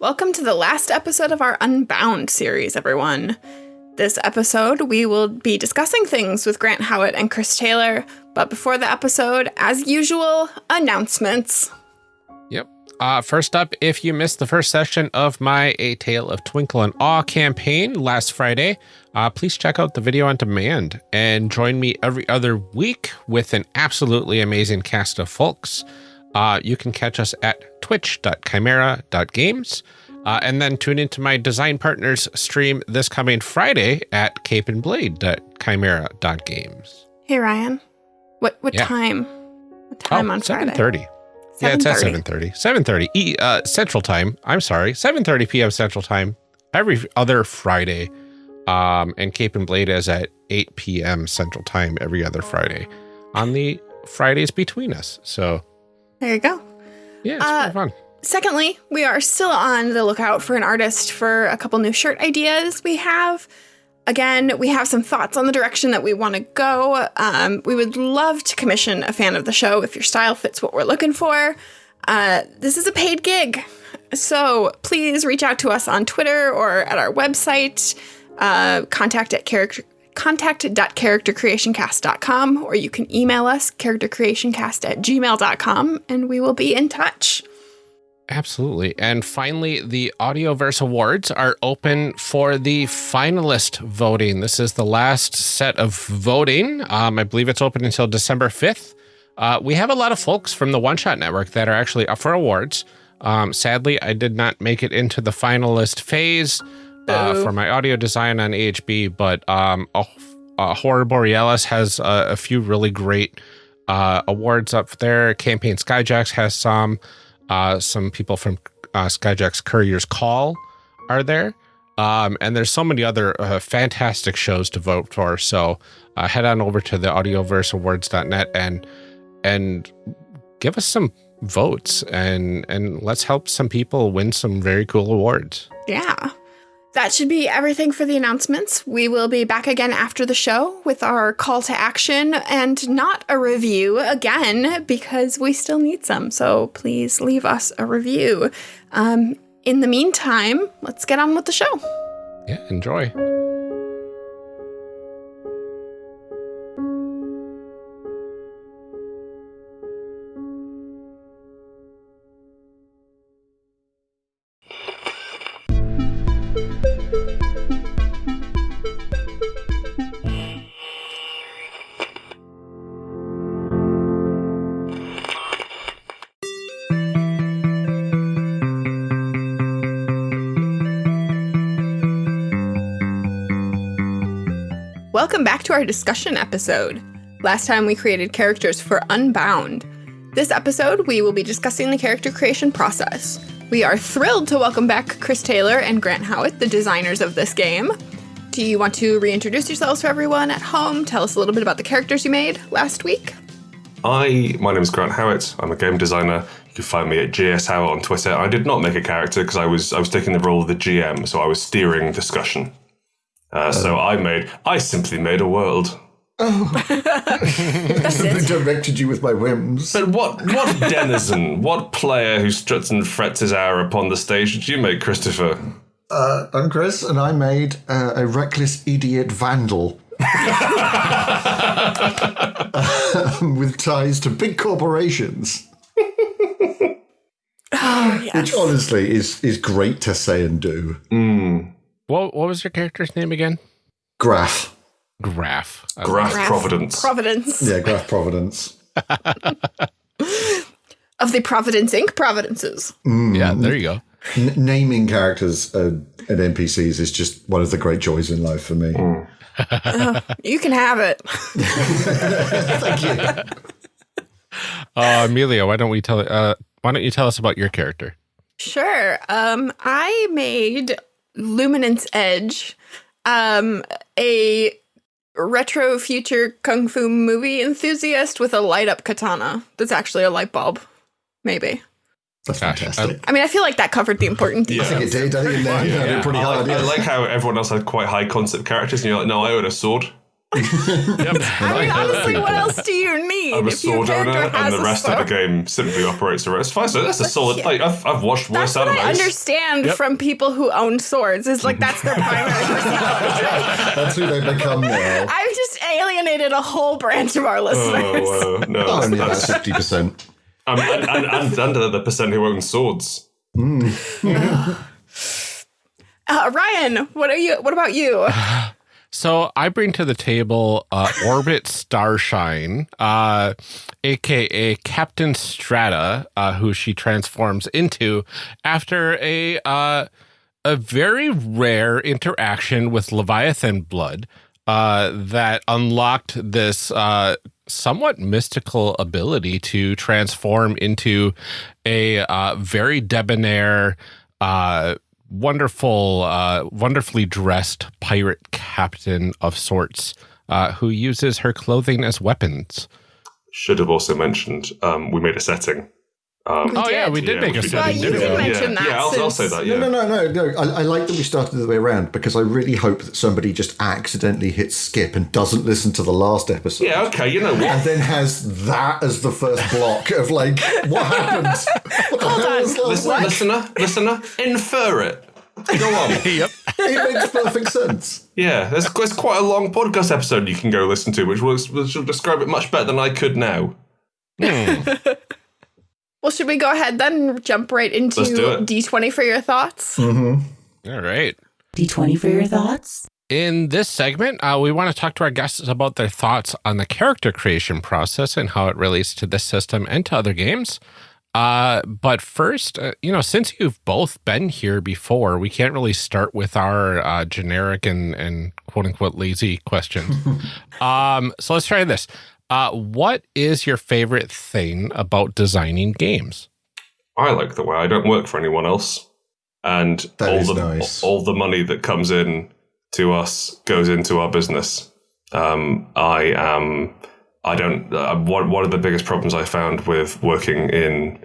Welcome to the last episode of our Unbound series, everyone. This episode, we will be discussing things with Grant Howitt and Chris Taylor, but before the episode, as usual, announcements. Yep. Uh, first up, if you missed the first session of my A Tale of Twinkle and Awe campaign last Friday, uh, please check out the video on demand and join me every other week with an absolutely amazing cast of folks. Uh, you can catch us at twitch.chimera.games. Uh, and then tune into my design partners stream this coming Friday at capeandblade.chimera.games. Hey Ryan, what what Yeah. time? What time oh, on Friday? 7.30. Yeah, it's at 7:30. 7.30. 7.30 e, uh, Central Time. I'm sorry. 7.30 p.m. Central Time every other Friday. Um, and Cape and Blade is at 8 p.m. Central Time every other Friday on the Fridays between us. So, There you go. yeah, it's Uh, fun. Secondly, we are still on the lookout for an artist for a couple new shirt ideas we have. Again, we have some thoughts on the direction that we want to go. Um, we would love to commission a fan of the show if your style fits what we're looking for. Uh, this is a paid gig. So please reach out to us on Twitter or at our website, uh, contact at character contact.charactercreationcast.com or you can email us charactercreationcast at gmail.com and we will be in touch. Absolutely. And finally, the Audioverse Awards are open for the finalist voting. This is the last set of voting. Um, I believe it's open until December 5th. Uh, we have a lot of folks from the One Shot Network that are actually up for awards. Um, sadly, I did not make it into the finalist phase uh, for my audio design on AHB, but um, a, a Horror Borealis has a, a few really great uh, awards up there. Campaign Skyjacks has some. Uh, some people from uh, Skyjack's Courier's Call are there. Um, and there's so many other uh, fantastic shows to vote for. So uh, head on over to the audioverseawards.net and and give us some votes and and let's help some people win some very cool awards. Yeah. That should be everything for the announcements. We will be back again after the show with our call to action and not a review again because we still need some. So please leave us a review. Um, in the meantime, let's get on with the show. Yeah, enjoy. Our discussion episode. Last time we created characters for Unbound. This episode, we will be discussing the character creation process. We are thrilled to welcome back Chris Taylor and Grant Howitt, the designers of this game. Do you want to reintroduce yourselves to everyone at home? Tell us a little bit about the characters you made last week. I, my name is Grant Howitt. I'm a game designer. You can find me at GS Howitt on Twitter. I did not make a character because I was I was taking the role of the GM, so I was steering discussion. Uh, so I made I simply made a world. Oh. That's I it. directed you with my whims. But what what denizen, what player who struts and frets his hour upon the stage did you make, Christopher? Uh, I'm Chris, and I made uh, a reckless idiot vandal. Um, with ties to big corporations, Oh, yes. which honestly is is great to say and do. What what was your character's name again? Graph, Graph. Uh, Graph Graph Providence. Providence. yeah, Graph Providence. Of the Providence Inc. Providences. yeah, there you go. N- naming characters uh, and NPCs is just one of the great joys in life for me. You can have it. Thank you. Uh, Amelia, why don't we tell uh, why don't you tell us about your character? Sure. Um, I made Luminance Edge, um, a retro future kung fu movie enthusiast with a light up katana that's actually a light bulb. Maybe. That's Gosh, fantastic. I mean, I feel like that covered the important Yeah. I think it did. I think it nailed it pretty I, hard. like, I yeah. like how everyone else had quite high concept characters, and you're like, no, I own a sword. I mean, honestly, what else do you need? I'm a if sword owner, and the rest sword? of the game simply operates around. It's fine. So that's a solid. Like I've, I've watched worse That's what I animes. understand from people who own swords. Is like that's their primary personality. That's who they become now. I've just alienated a whole branch of our listeners. Oh uh, no, Only about that's, fifty percent. um, and, and, and under the percent who own swords. Uh, Ryan, what are you? What about you? So I bring to the table uh, Orbit Starshine, uh, aka Captain Strata, uh, who she transforms into after a uh, a very rare interaction with Leviathan blood uh, that unlocked this uh, somewhat mystical ability to transform into a uh, very debonair. Wonderful, uh, wonderfully dressed pirate captain of sorts uh, who uses her clothing as weapons. Should have also mentioned um, we made a setting. Um, oh yeah, we did Yeah, make a did. Well, setting. you didn't we? mention yeah, that. yeah, I'll, I'll say that. Yeah. No, no, no, no, no. I, I like that we started the way around because I really hope that somebody just accidentally hits skip and doesn't listen to the last episode. Yeah, okay. You know what? And then has that as the first block of like, what happened? What the hell was last Listen, week? listener, listener, infer it. Go on. Yep. It makes perfect sense. Yeah, there's, there's quite a long podcast episode you can go listen to, which will, which will describe it much better than I could now. Well, should we go ahead then and jump right into Let's do it. D20 for your thoughts? All right. D20 for your thoughts? In this segment, uh, we want to talk to our guests about their thoughts on the character creation process and how it relates to this system and to other games. Uh, but first, uh, you know, since you've both been here before, we can't really start with our uh, generic and, and quote unquote lazy questions. um, so let's try this. Uh, what is your favorite thing about designing games? I like the way I don't work for anyone else, and That all is the nice. all the money that comes in to us goes into our business. Um, I am. I don't. Uh, one one of the biggest problems I found with working in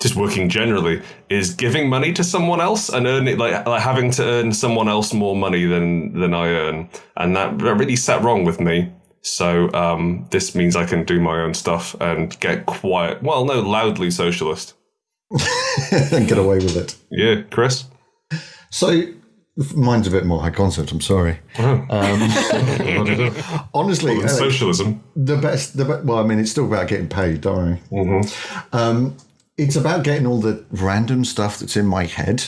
just working generally is giving money to someone else and earning like, like having to earn someone else more money than than I earn, and that, that really sat wrong with me. So um, this means I can do my own stuff and get quiet. Well, no, loudly socialist. and get away with it. Yeah, Chris. So mine's a bit more high concept. I'm sorry. Um, honestly, uh, Socialism. the best. The be- well, I mean, it's still about getting paid. Don't worry. Um, it's about getting all the random stuff that's in my head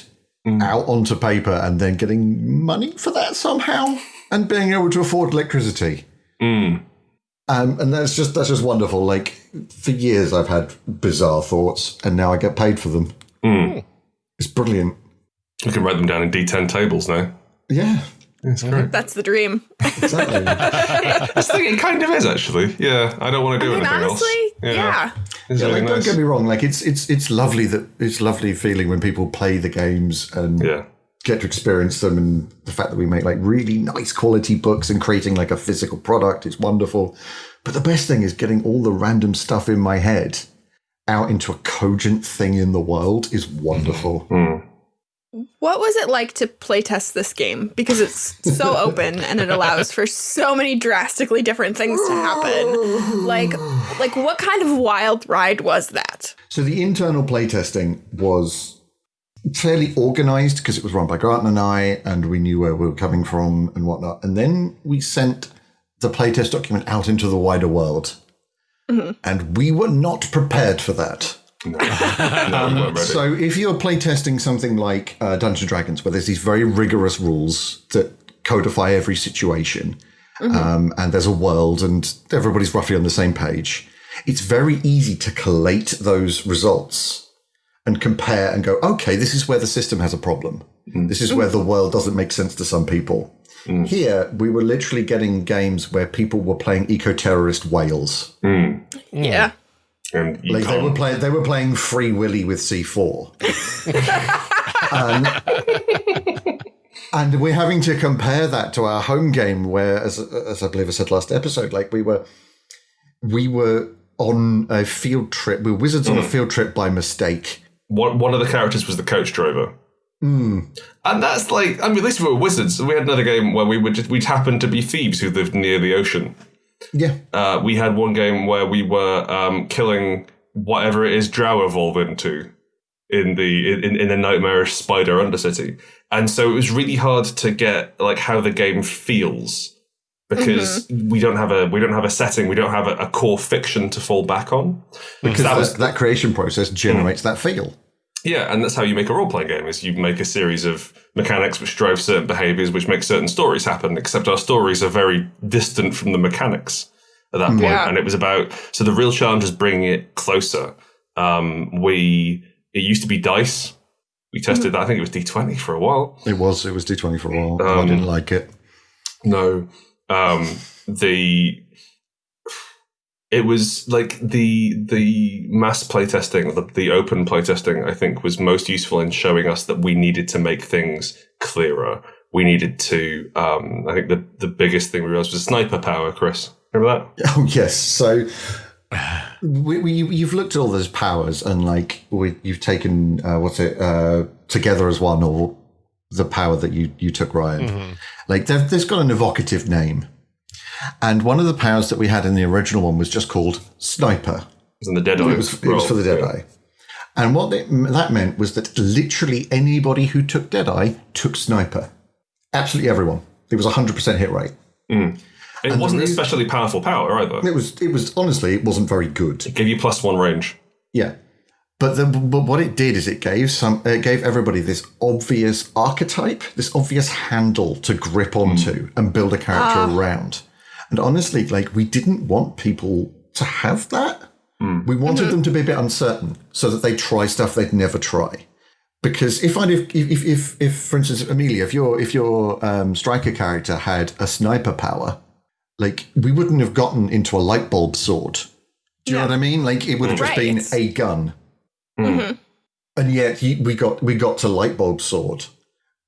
out onto paper and then getting money for that somehow and being able to afford electricity. Um, and that's just that's just wonderful. Like for years, I've had bizarre thoughts, and now I get paid for them. It's brilliant. You can write them down in D10 tables now. Yeah, That's great. That's the dream. exactly. I think it kind of is actually. Yeah, I don't want to do I mean, anything honestly, else. yeah. It's Yeah, really like, don't nice. get me wrong. Like it's it's it's lovely that it's lovely feeling when people play the games and Yeah. Get to experience them, and the fact that we make like really nice quality books and creating like a physical product is wonderful. But the best thing is getting all the random stuff in my head out into a cogent thing in the world is wonderful. Mm-hmm. Mm. What was it like to playtest this game? Because it's so open and it allows for so many drastically different things to happen. Like, like what kind of wild ride was that? So the internal playtesting was fairly organized because it was run by Grant and I, and we knew where we were coming from and whatnot. And then we sent the playtest document out into the wider world. And we were not prepared for that. No, I'm. So if you're playtesting something like uh, Dungeons and Dragons, where there's these very rigorous rules that codify every situation, um, and there's a world, and everybody's roughly on the same page, it's very easy to collate those results and compare and go, okay, this is where the system has a problem. Mm. This is where the world doesn't make sense to some people. Mm. Here, we were literally getting games where people were playing eco-terrorist whales. Mm. Yeah. and Like they were can't. playing, they were playing Free Willy with C4. and, and we're having to compare that to our home game, where, as, as I believe I said last episode, like we were, we were on a field trip. We were wizards on a field trip by mistake. One, one of the characters was the coach driver. And that's like, I mean, at least we were wizards. We had another game where we would just, we'd happen to be thieves who lived near the ocean. Yeah. Uh, we had one game where we were um, killing whatever it is Drow evolve into in the in, in the nightmarish spider undercity, and so it was really hard to get like how the game feels because we don't have a we don't have a setting, we don't have a, a core fiction to fall back on. Because that that, was that creation process generates that feel. yeah, and that's how you make a role playing game: is you make a series of mechanics which drive certain behaviors, which make certain stories happen. Except our stories are very distant from the mechanics at that point, Yeah. and it was about. So the real challenge is bringing it closer. Um, we it used to be dice. We tested that. I think it was D twenty for a while. It was. It was D20 for a while. and I Um, didn't like it. No, um, the it was like the the mass playtesting, the, the open playtesting. I think was most useful in showing us that we needed to make things clearer. We needed to. Um, I think the the biggest thing we realized was sniper power. Chris, remember that? Oh yes. So we, we, you- you've looked at all those powers, and like we, you've taken uh, what's it uh, together as one, or the power that you you took, Ryan. Mm-hmm. Like they've, there's got an evocative name, and one of the powers that we had in the original one was just called sniper. It was in the Deadeye. It was, it was for the Deadeye. And what it, that meant was that literally anybody who took Deadeye took Sniper. Absolutely everyone. It was a 100% hit rate. Mm. It wasn't a especially powerful power either. It was, it was honestly, it wasn't very good. It gave you plus one range. Yeah. But, the, but what it did is it gave some it gave everybody this obvious archetype, this obvious handle to grip hmm. onto and build a character ah. around. And honestly, like we didn't want people to have that. Hmm. We wanted mm. them to be a bit uncertain so that they try stuff they'd never try. Because if I if if if, if for instance Amelia, if your if your um, striker character had a sniper power, like we wouldn't have gotten into a light bulb sword. Do you know what I mean? Like it would have just been a gun Mhm. and yet he, we got we got to light bulb sword.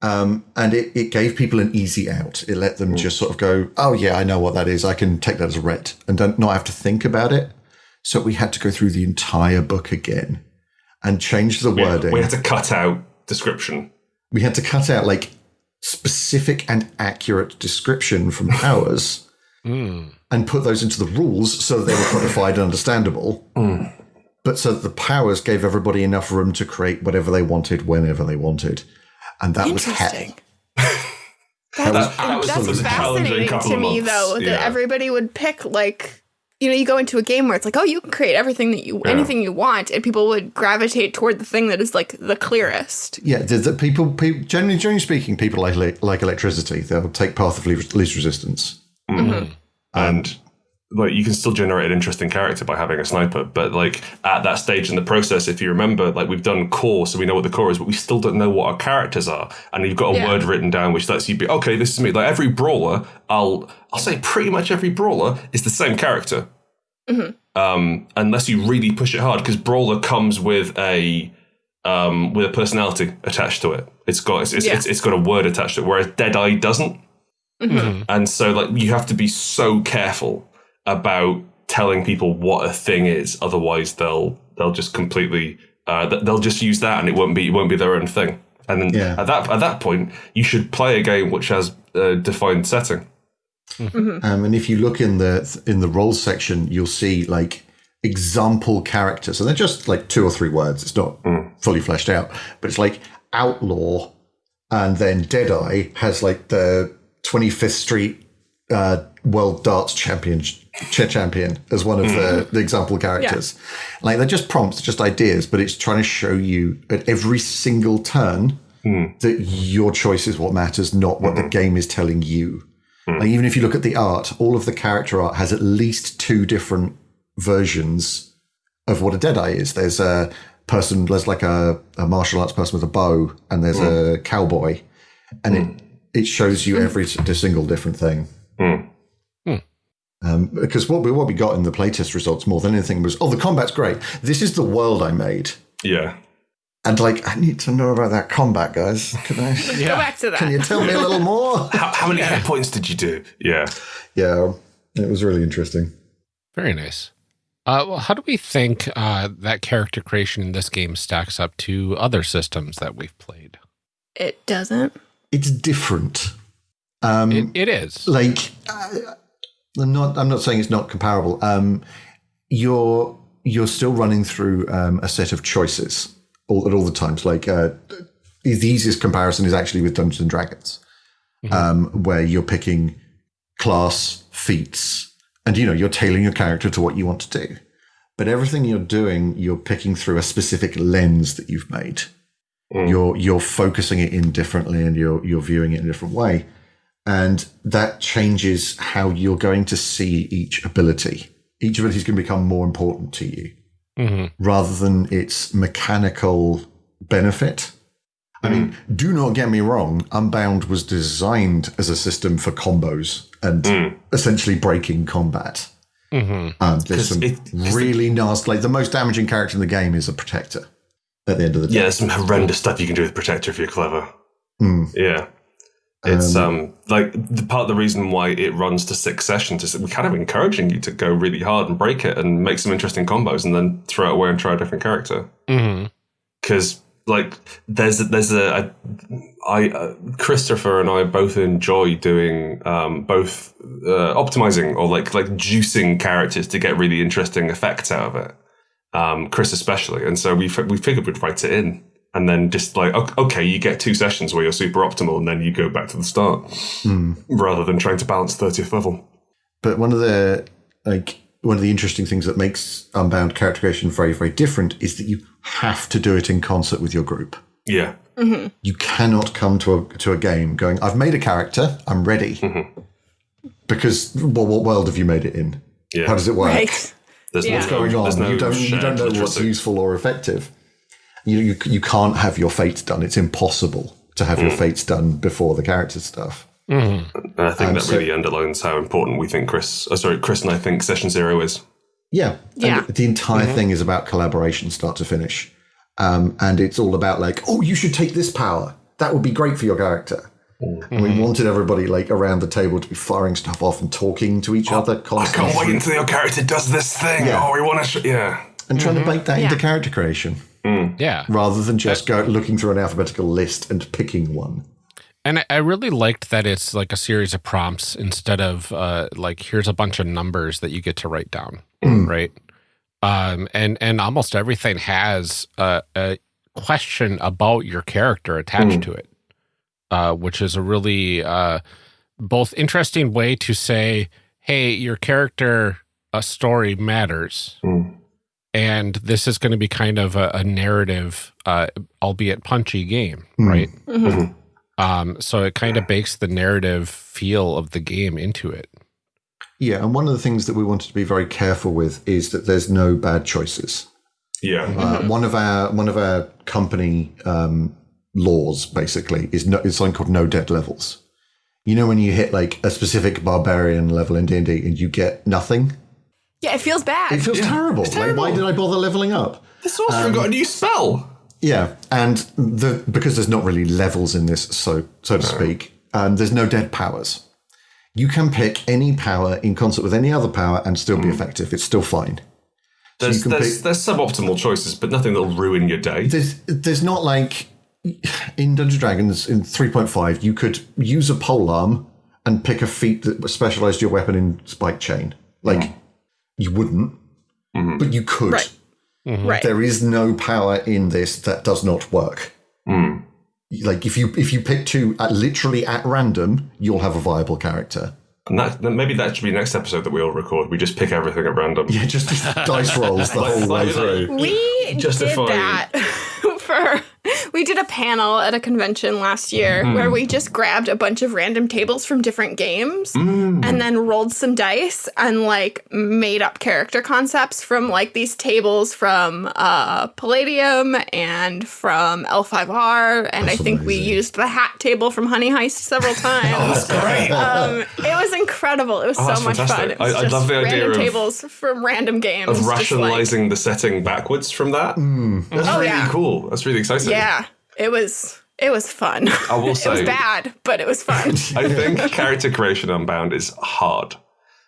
Um, and it, it gave people an easy out. It let them just sort of go oh yeah i know what that is. I can take that as a ret and don't not have to think about it. So we had to go through the entire book again and change the wording We had to cut out description. we had to cut out like specific and accurate description from powers and put those into the rules so that they were codified and understandable. But so that the powers gave everybody enough room to create whatever they wanted whenever they wanted. And that was hell. Interesting. That's, that was that's sort of a challenging fascinating to me, months. though, that Yeah. everybody would pick like, you know, you go into a game where it's like, oh, you can create everything that you, anything you want, and people would gravitate toward the thing that is like the clearest. Yeah, the, the people, people, generally, generally speaking, people like like electricity. They'll take path of least least resistance. Mm-hmm. Mm-hmm. and like you can still generate an interesting character by having a sniper but like at that stage in the process if you remember like we've done core so we know what the core is but we still don't know what our characters are and you've got a Yeah. word written down which lets you be okay this is me. Like every brawler i'll i'll say pretty much every brawler is the same character. Um unless you really push it hard because brawler comes with a um with a personality attached to it. It's got it's, it's, Yeah. it's, it's got a word attached to it whereas deadeye doesn't. And so like you have to be so careful about telling people what a thing is otherwise they'll they'll just completely uh, they'll just use that and it won't be it won't be their own thing. And then Yeah. at that at that point you should play a game which has a defined setting. Um, and if you look in the in the role section, you'll see like example characters, and they're just like two or three words. It's not fully fleshed out, but it's like outlaw, and then Deadeye has like the Twenty Fifth Street uh, World Darts Champion ch- champion as one of the, mm-hmm. the example characters. Like they're just prompts, just ideas, but it's trying to show you at every single turn mm. that your choice is what matters, not what the mm-hmm. game is telling you. Mm. Like even if you look at the art, all of the character art has at least two different versions of what a Deadeye is. There's a person, there's like a, a martial arts person with a bow, and there's mm. a cowboy, and it it shows you every single different thing. Um, because what we what we got in the playtest results more than anything was, oh, the combat's great. This is the world I made, yeah and like I need to know about that combat, guys. Can I? Go back to that. Can you tell me a little more? how, how many hit points did you do yeah yeah, it was really interesting. Very nice. Uh, well, how do we think uh, that character creation in this game stacks up to other systems that we've played? It doesn't. It's different. Um, It, it is. like uh, I'm not I'm not saying it's not comparable. Um, you're you're still running through um, a set of choices all at all the times. Like uh, the easiest comparison is actually with Dungeons and Dragons, um, where you're picking class feats, and you know you're tailoring your character to what you want to do. But everything you're doing, you're picking through a specific lens that you've made. You're you're focusing it in differently, and you're you're viewing it in a different way and that changes how you're going to see each ability. Each ability is going to become more important to you hmm rather than its mechanical benefit. I mean, do not get me wrong, Unbound was designed as a system for combos and essentially breaking combat. hmm Um, there's some it- really nasty, like the most damaging character in the game is a protector at the end of the day. Yeah, there's some horrendous stuff you can do with Protector if you're clever. Hmm. Yeah. It's um, like the part of the reason why it runs to six sessions is we're kind of encouraging you to go really hard and break it and make some interesting combos and then throw it away and try a different character. Because like there's there's a, a I uh, Christopher and I both enjoy doing um, both uh, optimizing or like like juicing characters to get really interesting effects out of it. Um, Chris especially, and so we fi- we figured we'd write it in, and then just like okay, you get two sessions where you're super optimal, and then you go back to the start, hmm. rather than trying to balance thirtieth level. But one of the like one of the interesting things that makes Unbound character creation very, very different is that you have to do it in concert with your group. Yeah, mm-hmm. You cannot come to a to a game going, "I've made a character, I'm ready," mm-hmm. because well, what world have you made it in? yeah. How does it work? Right. There's Yeah. no, Going on, there's no you don't you don't know what's useful or effective. You, you you can't have your fates done. It's impossible to have your mm. fates done before the character stuff. Mm-hmm. And I think Um, that so- really underlines how important we think Chris. Oh, sorry, Chris and I think session zero is. Yeah. Yeah. And the entire mm-hmm. thing is about collaboration, start to finish. Um, and it's all about like, oh, you should take this power. That would be great for your character. And we wanted everybody like around the table to be firing stuff off and talking to each oh, other I can't wait until your character does this thing. Yeah. Oh, we want to. Sh- yeah. and trying to bake that into character creation Yeah. rather than just go looking through an alphabetical list and picking one. And I- I really liked that it's like a series of prompts instead of uh, like here's a bunch of numbers that you get to write down, right? Um, and and almost everything has a, a question about your character attached to it, uh, which is a really uh, both interesting way to say, hey, your character a story matters, Mm. And this is going to be kind of a, a narrative, uh, albeit punchy game, right? Um, so it kind of bakes the narrative feel of the game into it. Yeah, and one of the things that we wanted to be very careful with is that there's no bad choices. Yeah. Uh, one of our one of our company um, laws basically is no, is something called no dead levels. You know when you hit like a specific barbarian level in D and D and you get nothing, Yeah, it feels bad. it feels terrible. Like why did I bother leveling up? The sorcerer um, got a new spell. Yeah, and the because there's not really levels in this, so so to speak, um, there's no dead powers. You can pick any power in concert with any other power and still be hmm. effective. It's still fine. There's, can there's, pick- there's suboptimal choices, but nothing that'll ruin your day. there's there's not like in Dungeons and Dragons in 3.5 you could use a pole arm and pick a feat that specialized your weapon in spike chain. Like hmm. You wouldn't, mm-hmm. but you could. Right. Mm-hmm. Right. There is no power in this that does not work. Mm. Like if you if you pick two at, literally at random, you'll have a viable character. And that, then maybe that should be next episode that we all record. We just pick everything at random. Yeah, just, just dice rolls the whole way through. We Justify- did that for we did a panel at a convention last year where we just grabbed a bunch of random tables from different games and then rolled some dice and like made up character concepts from like these tables from uh Palladium and from L5R and I think we used the hat table from Honey Heist several times. Great. um, it was incredible. It was Oh, so much fun. fantastic. It was I- I just love the idea random of- tables from random games. of just, like- rationalizing the setting backwards from that. That's Oh, really yeah. cool. That's really exciting. Yeah, it was it was fun. I will say it was bad, but it was fun. I think character creation Unbound is hard.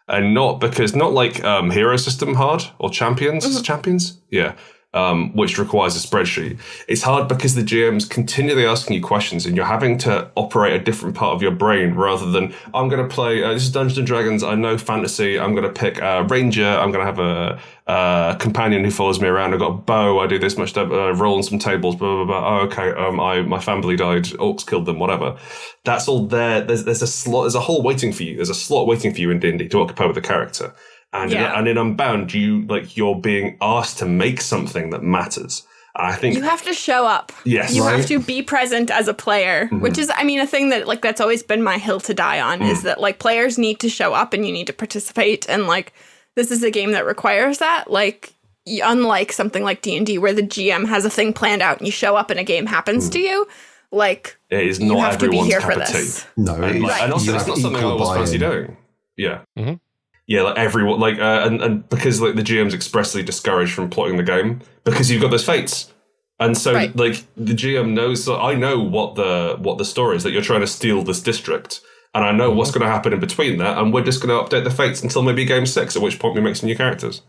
And not because, not like um, hero system hard or champions. Mm-hmm. Champions? Yeah. Um, which requires a spreadsheet. It's hard because the GM's continually asking you questions and you're having to operate a different part of your brain rather than, I'm going to play, uh, this is Dungeons and Dragons, I know fantasy, I'm going to pick a ranger, I'm going to have a, a companion who follows me around, I've got a bow, I do this much, uh, roll on some tables, blah, blah, blah. Oh, okay, um, I, my family died, orcs killed them, whatever. That's all there. There's, there's a slot, there's a hole waiting for you. There's a slot waiting for you in D&D to occupy with the character. And, Yeah. in, and in Unbound, you like you're being asked to make something that matters. I think You have to show up. Yes. You have to be present as a player, mm-hmm. which is, I mean, a thing that, like, that's always been my hill to die on is mm. that, like, players need to show up and you need to participate. And, like, this is a game that requires that. Like, unlike something like D&D where the GM has a thing planned out and you show up and a game happens mm. to you, like, it is not you have to be here for of tea. this. No, And, it's, like, and also, you it's not something I equal always fancy buy-in. doing. Yeah. Mhm. Yeah, like everyone, like, uh, and, and because like the GM's expressly discouraged from plotting the game because you've got those fates, and so Right. like the GM knows. So I know what the what the story is that you're trying to steal this district, and I know what's going to happen in between that, and we're just going to update the fates until maybe game six, at which point we make some new characters.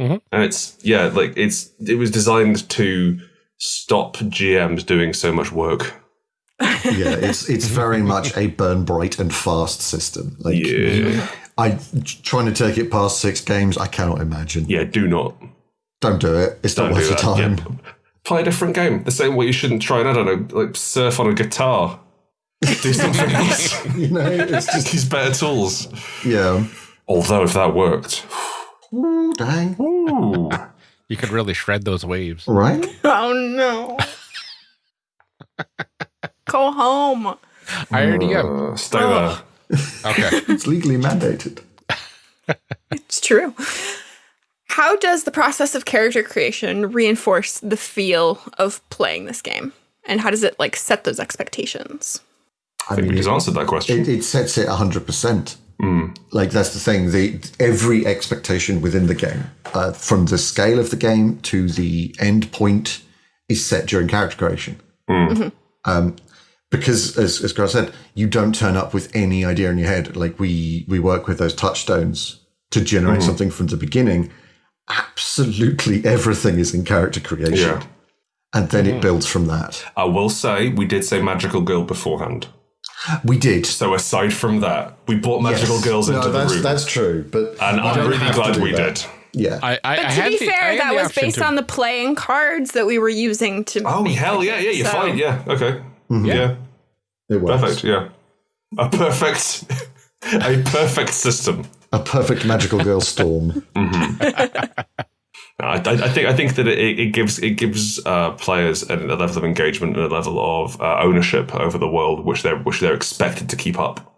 Mhm. And it's yeah, like it's it was designed to stop GMs doing so much work. yeah, it's it's very much a burn bright and fast system. Like Yeah, I trying to take it past six games, I cannot imagine. yeah, do not. Don't do it. It's Don't not worth your time. Yeah. Play a different game. The same way you shouldn't try and I don't know, like surf on a guitar. Do something else. You know, it's just these better tools. yeah. Although if that worked, Ooh, dang. ooh, You could really shred those waves. Right? Oh, no. Go home. I already am. uh, stay there. Okay. It's legally mandated. It's true. How does the process of character creation reinforce the feel of playing this game? And how does it like set those expectations? I I think we just answered that question. it, it sets it 100%. Mm. Like, that's the thing. The Every expectation within the game, uh, from the scale of the game to the end point, is set during character creation. Mm. Um, because, as, as Grant said, you don't turn up with any idea in your head. Like, we, we work with those touchstones to generate hmm. something from the beginning. Absolutely everything is in character creation. Yeah. And then it hmm. builds from that. I will say we did say magical girl beforehand. We did. So aside from that, we brought magical Yes. girls No, into the that's, room, That's true, but and I'm really glad we that. did. Yeah, I, I, But I to had be the- fair, had that was based to- on the playing cards that we were using to. Oh make hell yeah, yeah, you're So- fine. Yeah, okay, yeah, it was perfect. Yeah, a perfect, a perfect system. a perfect magical girl storm. I, I I think I think that it, it gives it gives uh, players a, a level of engagement and a level of uh, ownership over the world, which they're which they're expected to keep up,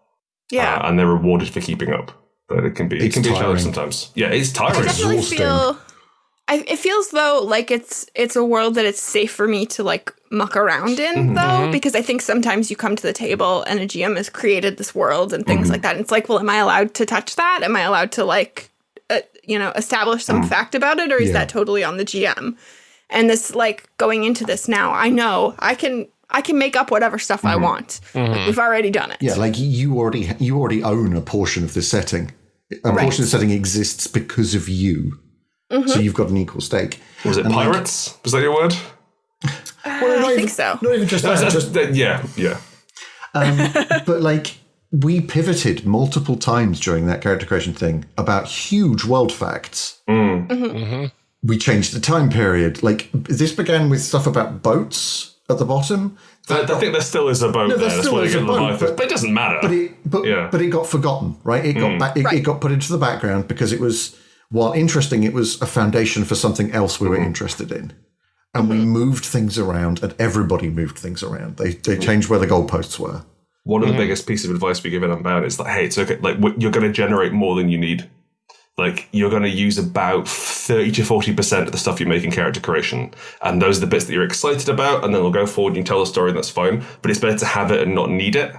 Yeah. uh, and they're rewarded for keeping up. But it can be it It's can be a challenge tiring. sometimes. Yeah, it's tiring. I tiring. definitely exhausting. feel. I, it feels though like it's it's a world that it's safe for me to like muck around in mm-hmm. though mm-hmm. because I think sometimes you come to the table and a GM has created this world and things mm-hmm. like that and it's like well am I allowed to touch that? Am I allowed to like uh, you know establish some fact about it or is Yeah. that totally on the GM and this like going into this now I know I can I can make up whatever stuff I want. Like, we've already done it. Yeah, like you already you already own a portion of the setting. A portion of the setting exists because of you. Mm-hmm. So you've got an equal stake. Was it And, like, pirates? Was that your word? Uh, well, I think so Not even just that, just that- yeah, yeah. Um, but like we pivoted multiple times during that character creation thing about huge world facts. Mm. Mm-hmm. Mm-hmm. We changed the time period. Like this began with stuff about boats at the bottom. I, I think there still is a boat No, there. there That's still where is you a get boat, but- But it doesn't matter. But it but, Yeah. but it got forgotten, right? It got mm. back, it, Right. it got put into the background because it was while interesting, it was a foundation for something else we were mm-hmm. interested in. And we mm-hmm. moved things around, and everybody moved things around. They they mm-hmm. changed where the goalposts were. One of the biggest pieces of advice we give in Unbound is that, hey, it's okay. Like, you're going to generate more than you need. Like, you're going to use about 30 to 40% of the stuff you make in character creation. And those are the bits that you're excited about. And then we'll go forward and you tell the story, and that's fine. But it's better to have it and not need it.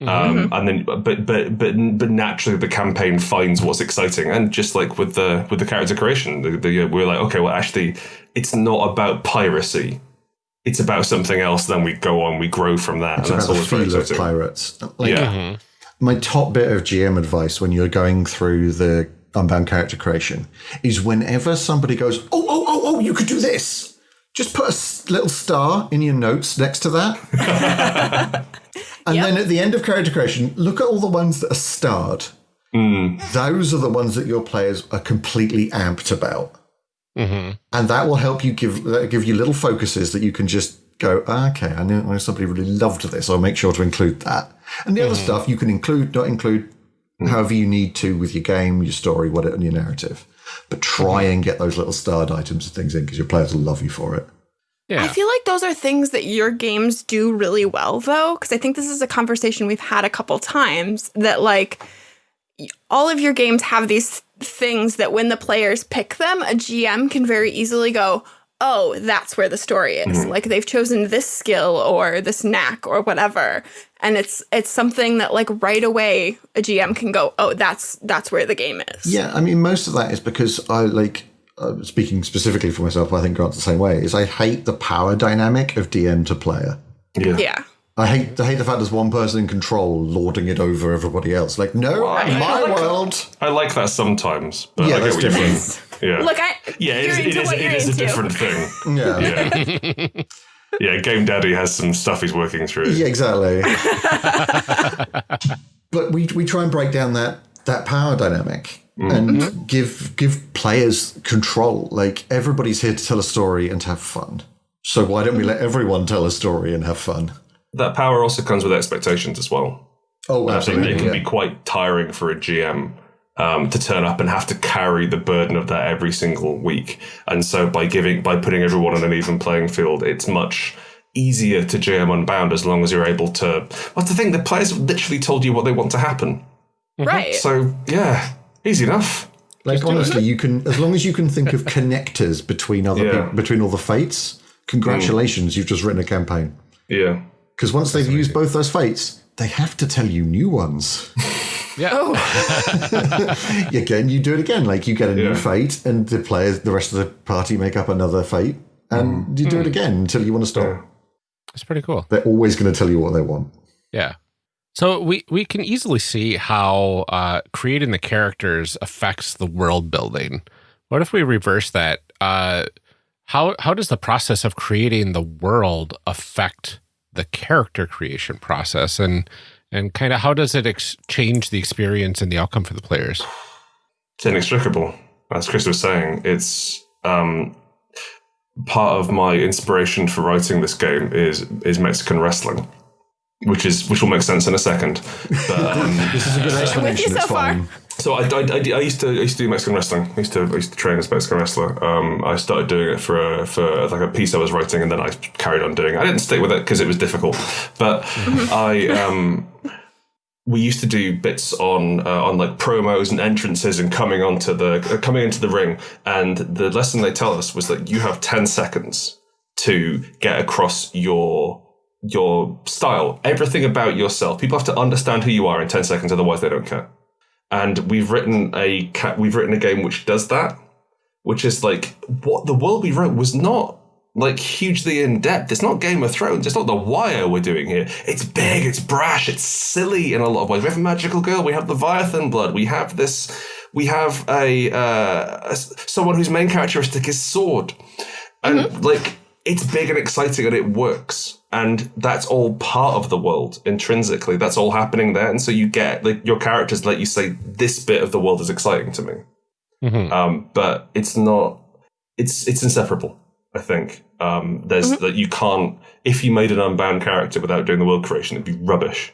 Mm-hmm. Um, mm-hmm. and then, but but but but naturally, the campaign finds what's exciting, and just like with the with the character creation, the, the, we're like, okay, well, actually, it's not about piracy; it's about something else. Then we go on, we grow from that, It's and that's about the always feel of pirates. Like, Yeah, mm-hmm. my top bit of GM advice when you're going through the unbound character creation is whenever somebody goes, oh, oh, oh, oh, you could do this. Just put a little star in your notes next to that. and then at the end of character creation, look at all the ones that are starred. Hmm. Those are the ones that your players are completely amped about. Mm-hmm. And that will help you give give you little focuses that you can just go, "Ah, okay, I know, somebody really loved this. I'll make sure to include that. And the other mm-hmm. stuff you can include, not include, hmm. however you need to with your game, your story, what and your narrative. But try hmm. and get those little starred items and things in because your players will love you for it. Yeah. I feel like those are things that your games do really well, though, because I think this is a conversation we've had a couple times that, like, all of your games have these things that when the players pick them, a GM can very easily go, oh, that's where the story is. Mm-hmm. Like, they've chosen this skill or this knack or whatever. And it's it's something that like right away a GM can go, oh, that's that's where the game is. Yeah, I mean, most of that is because I like uh, speaking specifically for myself. I think Grant's the same way. Is I hate the power dynamic of DM to player. Yeah. Yeah. I hate I hate the fact there's one person in control lording it over everybody else. Like, no, I- my I like that. world. I like that sometimes, but Yeah, I that's different. Yeah. Look, I yeah, it you're is, it into is, what it you're is a different thing. Yeah. Yeah. yeah, Game Daddy has some stuff he's working through. Yeah, exactly. but we we try and break down that that power dynamic Mm. and mm-hmm. give give players control. Like everybody's here to tell a story and to have fun. So why don't we let everyone tell a story and have fun? That power also comes with expectations as well. Oh, I think absolutely. it can yeah. be quite tiring for a GM um, to turn up and have to carry the burden of that every single week. And so by giving by putting everyone on an even playing field, it's much easier to GM Unbound as long as you're able to. Well, the thing the players have literally told you what they want to happen. Mm-hmm. Right. So yeah, easy enough. Like honestly, you can as long as you can think of connectors between other Yeah. peop- between all the fates. Congratulations, you've just written a campaign. Yeah. Because once they've used both those fates, they have to tell you new ones. Yeah. Oh, again, you do it again. Like you get a new fate, and the players, the rest of the party, make up another fate, and you do it mm. again until you want to stop. Yeah. It's pretty cool. They're always going to tell you what they want. Yeah. So we we can easily see how uh, creating the characters affects the world building. What if we reverse that? Uh, how how does the process of creating the world affect the character creation process, and and kind of how does it change the experience and the outcome for the players? It's inextricable. As Chris was saying, it's um, part of my inspiration for writing this game is is Mexican wrestling, which is which will make sense in a second. But um, This is a good explanation. so It's far. fine. so I, I, I, I used to I used to do Mexican wrestling. I used to I used to train as a Mexican wrestler. Um, I started doing it for a, for like a piece I was writing, and then I carried on doing. it. I didn't stick with it because it was difficult, but I um, we used to do bits on uh, on like promos and entrances and coming onto the uh, coming into the ring. And the lesson they tell us was that you have ten seconds to get across your your style, everything about yourself. People have to understand who you are in ten seconds, otherwise they don't care. And we've written a we've written a game which does that, which is like what the world we wrote was not like hugely in depth. It's not Game of Thrones. It's not The Wire we're doing here. It's big. It's brash. It's silly in a lot of ways. We have a magical girl. We have Leviathan blood. We have this. We have a, uh, a someone whose main characteristic is sword, and like it's big and exciting and it works. And that's all part of the world intrinsically. That's all happening there. And so you get like your characters let you say this bit of the world is exciting to me. Mhm. Um, but it's not. It's it's inseparable. I think um, there's that you can't. If you made an unbound character without doing the world creation, it'd be rubbish.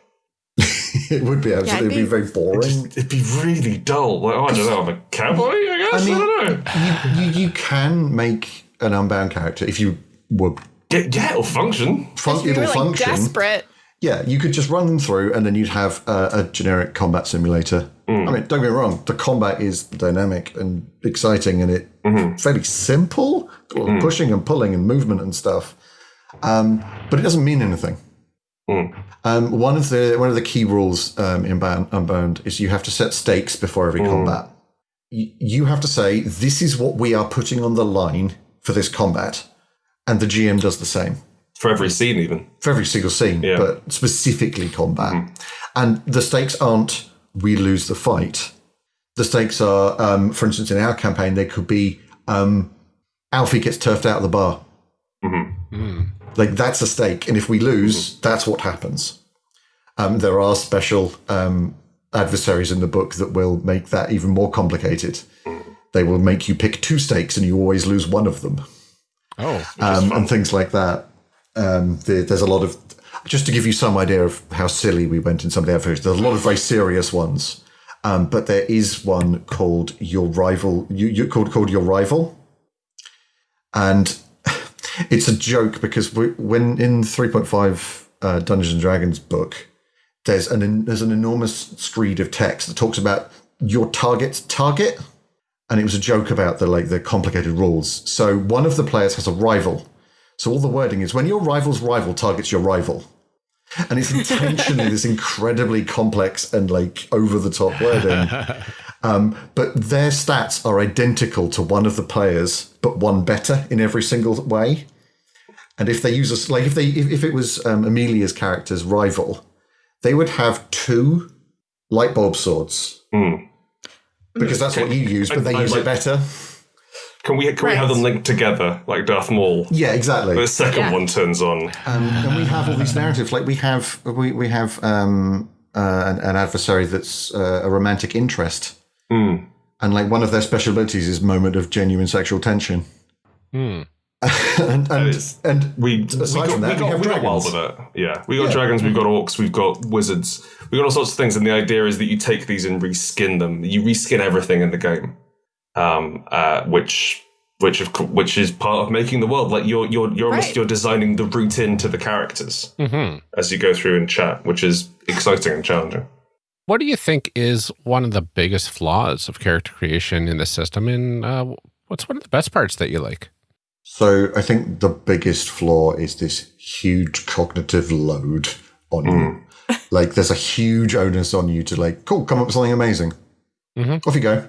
It would be absolutely it'd it'd be be- very boring. It'd be really dull. Like oh, I don't know. I'm a cowboy. I guess. I, mean- don't know. you, you can make an unbound character if you were Yeah, yeah, it'll function. fun, it'll were like function. desperate. Yeah, you could just run them through, and then you'd have a, a generic combat simulator. I mean, don't get me wrong; the combat is dynamic and exciting, and it fairly simple, Well, pushing and pulling and movement and stuff. Um, but it doesn't mean anything. Um, one of the one of the key rules um, in Bound, Unbound is you have to set stakes before every combat. You, you have to say this is what we are putting on the line for this combat, and the GM does the same For every scene, even. for every single scene, Yeah. but specifically combat. And the stakes aren't we lose the fight. The stakes are, um, for instance, in our campaign, they could be um, Alfie gets turfed out of the bar. Like that's a stake, and if we lose, that's what happens. Um, there are special um, adversaries in the book that will make that even more complicated. They will make you pick two stakes, and you always lose one of them, Oh, um, and things like that. Um, there, there's a lot of just to give you some idea of how silly we went in some of the adversaries. There's a lot of very serious ones, um, but there is one called your rival. You, you called called your rival, and it's a joke because we, when in 3.5 uh, Dungeons and Dragons book, there's an there's an enormous screed of text that talks about your target's target, and it was a joke about the like the complicated rules. So one of the players has a rival. So all the wording is when your rival's rival targets your rival. And it's intentionally this incredibly complex and like over the top wording. Um, but their stats are identical to one of the players, but one better in every single way. And if they use a like if they if, if it was um, Amelia's character's rival, they would have two light bulb swords because that's what you use, but they I- I use it better. Can we can we have them linked together like Darth Maul? Yeah, exactly. The second Yeah. one turns on. Um, and we have all these narratives. Like we have we we have um, uh, an, an adversary that's uh, a romantic interest, and like one of their special abilities is moment of genuine sexual tension. and and, is- and We, we aside got, from that, we we got, have we got wild dragons. with it. Yeah, we got dragons, we've got orcs, we've got wizards, we've got all sorts of things. And the idea is that you take these and reskin them. You reskin everything in the game, um, uh, which which of which is part of making the world. Like you're you're you're almost you're designing the route into the characters Mm-hmm. as you go through and chat, which is exciting and challenging. What do you think is one of the biggest flaws of character creation in the system? And uh, what's one of the best parts that you like? So I think the biggest flaw is this huge cognitive load on you. like there's a huge onus on you to like, cool, come up with something amazing. Mhm. Off you go.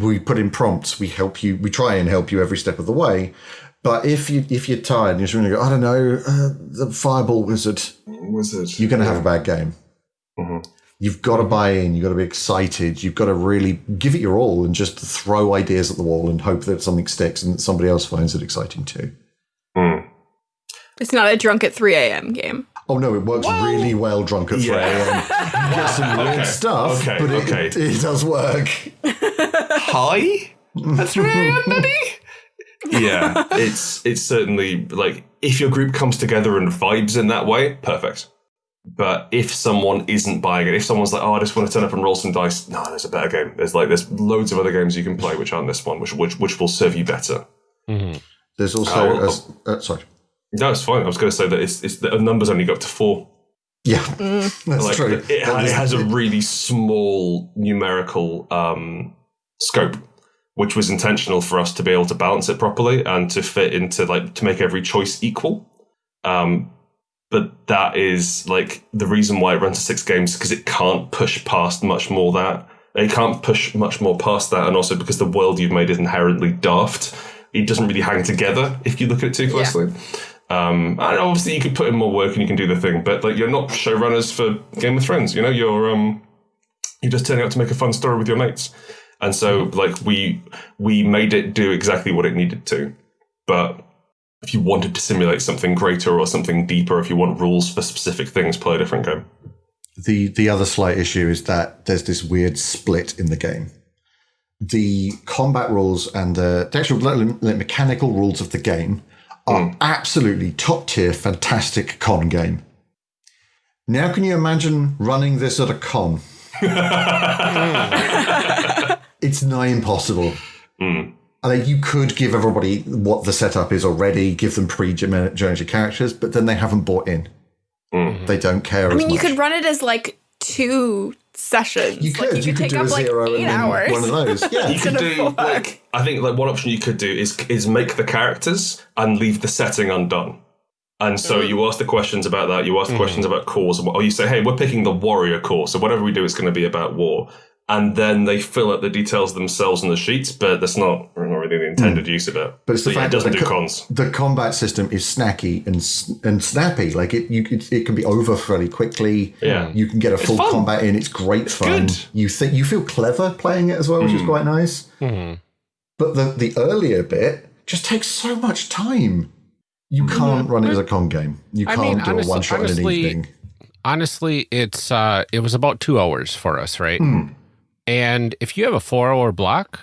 We put in prompts. We help you. We try and help you every step of the way. But if you if you're tired and you're just going to go, I don't know, uh, the fireball wizard, Wizard, you're going to have a bad game. Mhm. You've got to buy in. You've got to be excited. You've got to really give it your all and just throw ideas at the wall and hope that something sticks and that somebody else finds it exciting too. Mm. It's not a drunk at 3 a.m. game. Oh no, it works really well drunk at 3 a.m. You get some weird Okay, stuff, okay, but it, okay. it does work. Hi, at three a.m. buddy. yeah, it's it's certainly like if your group comes together and vibes in that way, perfect. But if someone isn't buying it, if someone's like, "Oh, I just want to turn up and roll some dice," no, there's a better game. There's like there's loads of other games you can play which aren't this one, which which which will serve you better. Mm-hmm. There's also, Oh, as, uh, sorry. No, it's fine. I was going to say that it's it's the numbers only go up to four. Yeah, that's like true. It, That it is- has a really small numerical um, scope, which was intentional for us to be able to balance it properly and to fit into like to make every choice equal. Um, but that is like the reason why it runs to six games because it can't push past much more that it can't push much more past that, and also because the world you've made is inherently daft. It doesn't really hang together if you look at it too closely. Um, and obviously you could put in more work and you can do the thing, but like you're not showrunners for Game of Thrones. You know, you're um, you're just turning out to make a fun story with your mates. And so, like we we made it do exactly what it needed to. But if you wanted to simulate something greater or something deeper, if you want rules for specific things, play a different game. The the other slight issue is that there's this weird split in the game. The combat rules and the, the actual like, like, mechanical rules of the game are hmm. absolutely top tier, fantastic con game. Now, can you imagine running this at a con? Hmm. it's nigh impossible. I think you could give everybody what the setup is already, give them pre-generated characters, but then they haven't bought in. They don't care. I mean, you could run it as like two sessions. You like, could. You, could take do up a like zero eight and then hours. one of those. Yeah. You could do fuck. like I think like one option you could do is is make the characters and leave the setting undone. And so Mm. you ask the questions about that. You ask the questions about cause, or you say, "Hey, we're picking the warrior core, so whatever we do is going to be about war." And then they fill out the details themselves on the sheets, but that's not, not really really the intended hmm. use of it. But it's the So, yeah, it doesn't that do the, co- cons. the combat system is snacky and and snappy. Like it, you it, it can be over fairly quickly. Yeah. you can get a full combat in. It's great fun. good. You think you feel clever playing it as well, which is hmm. quite nice. Hmm. But the the earlier bit just takes so much time. You can't run it as a con game. You I can't mean, do honest- a one shot in an honestly, evening. honestly, it's uh, it was about two hours for us, right? And if you have a four hour block,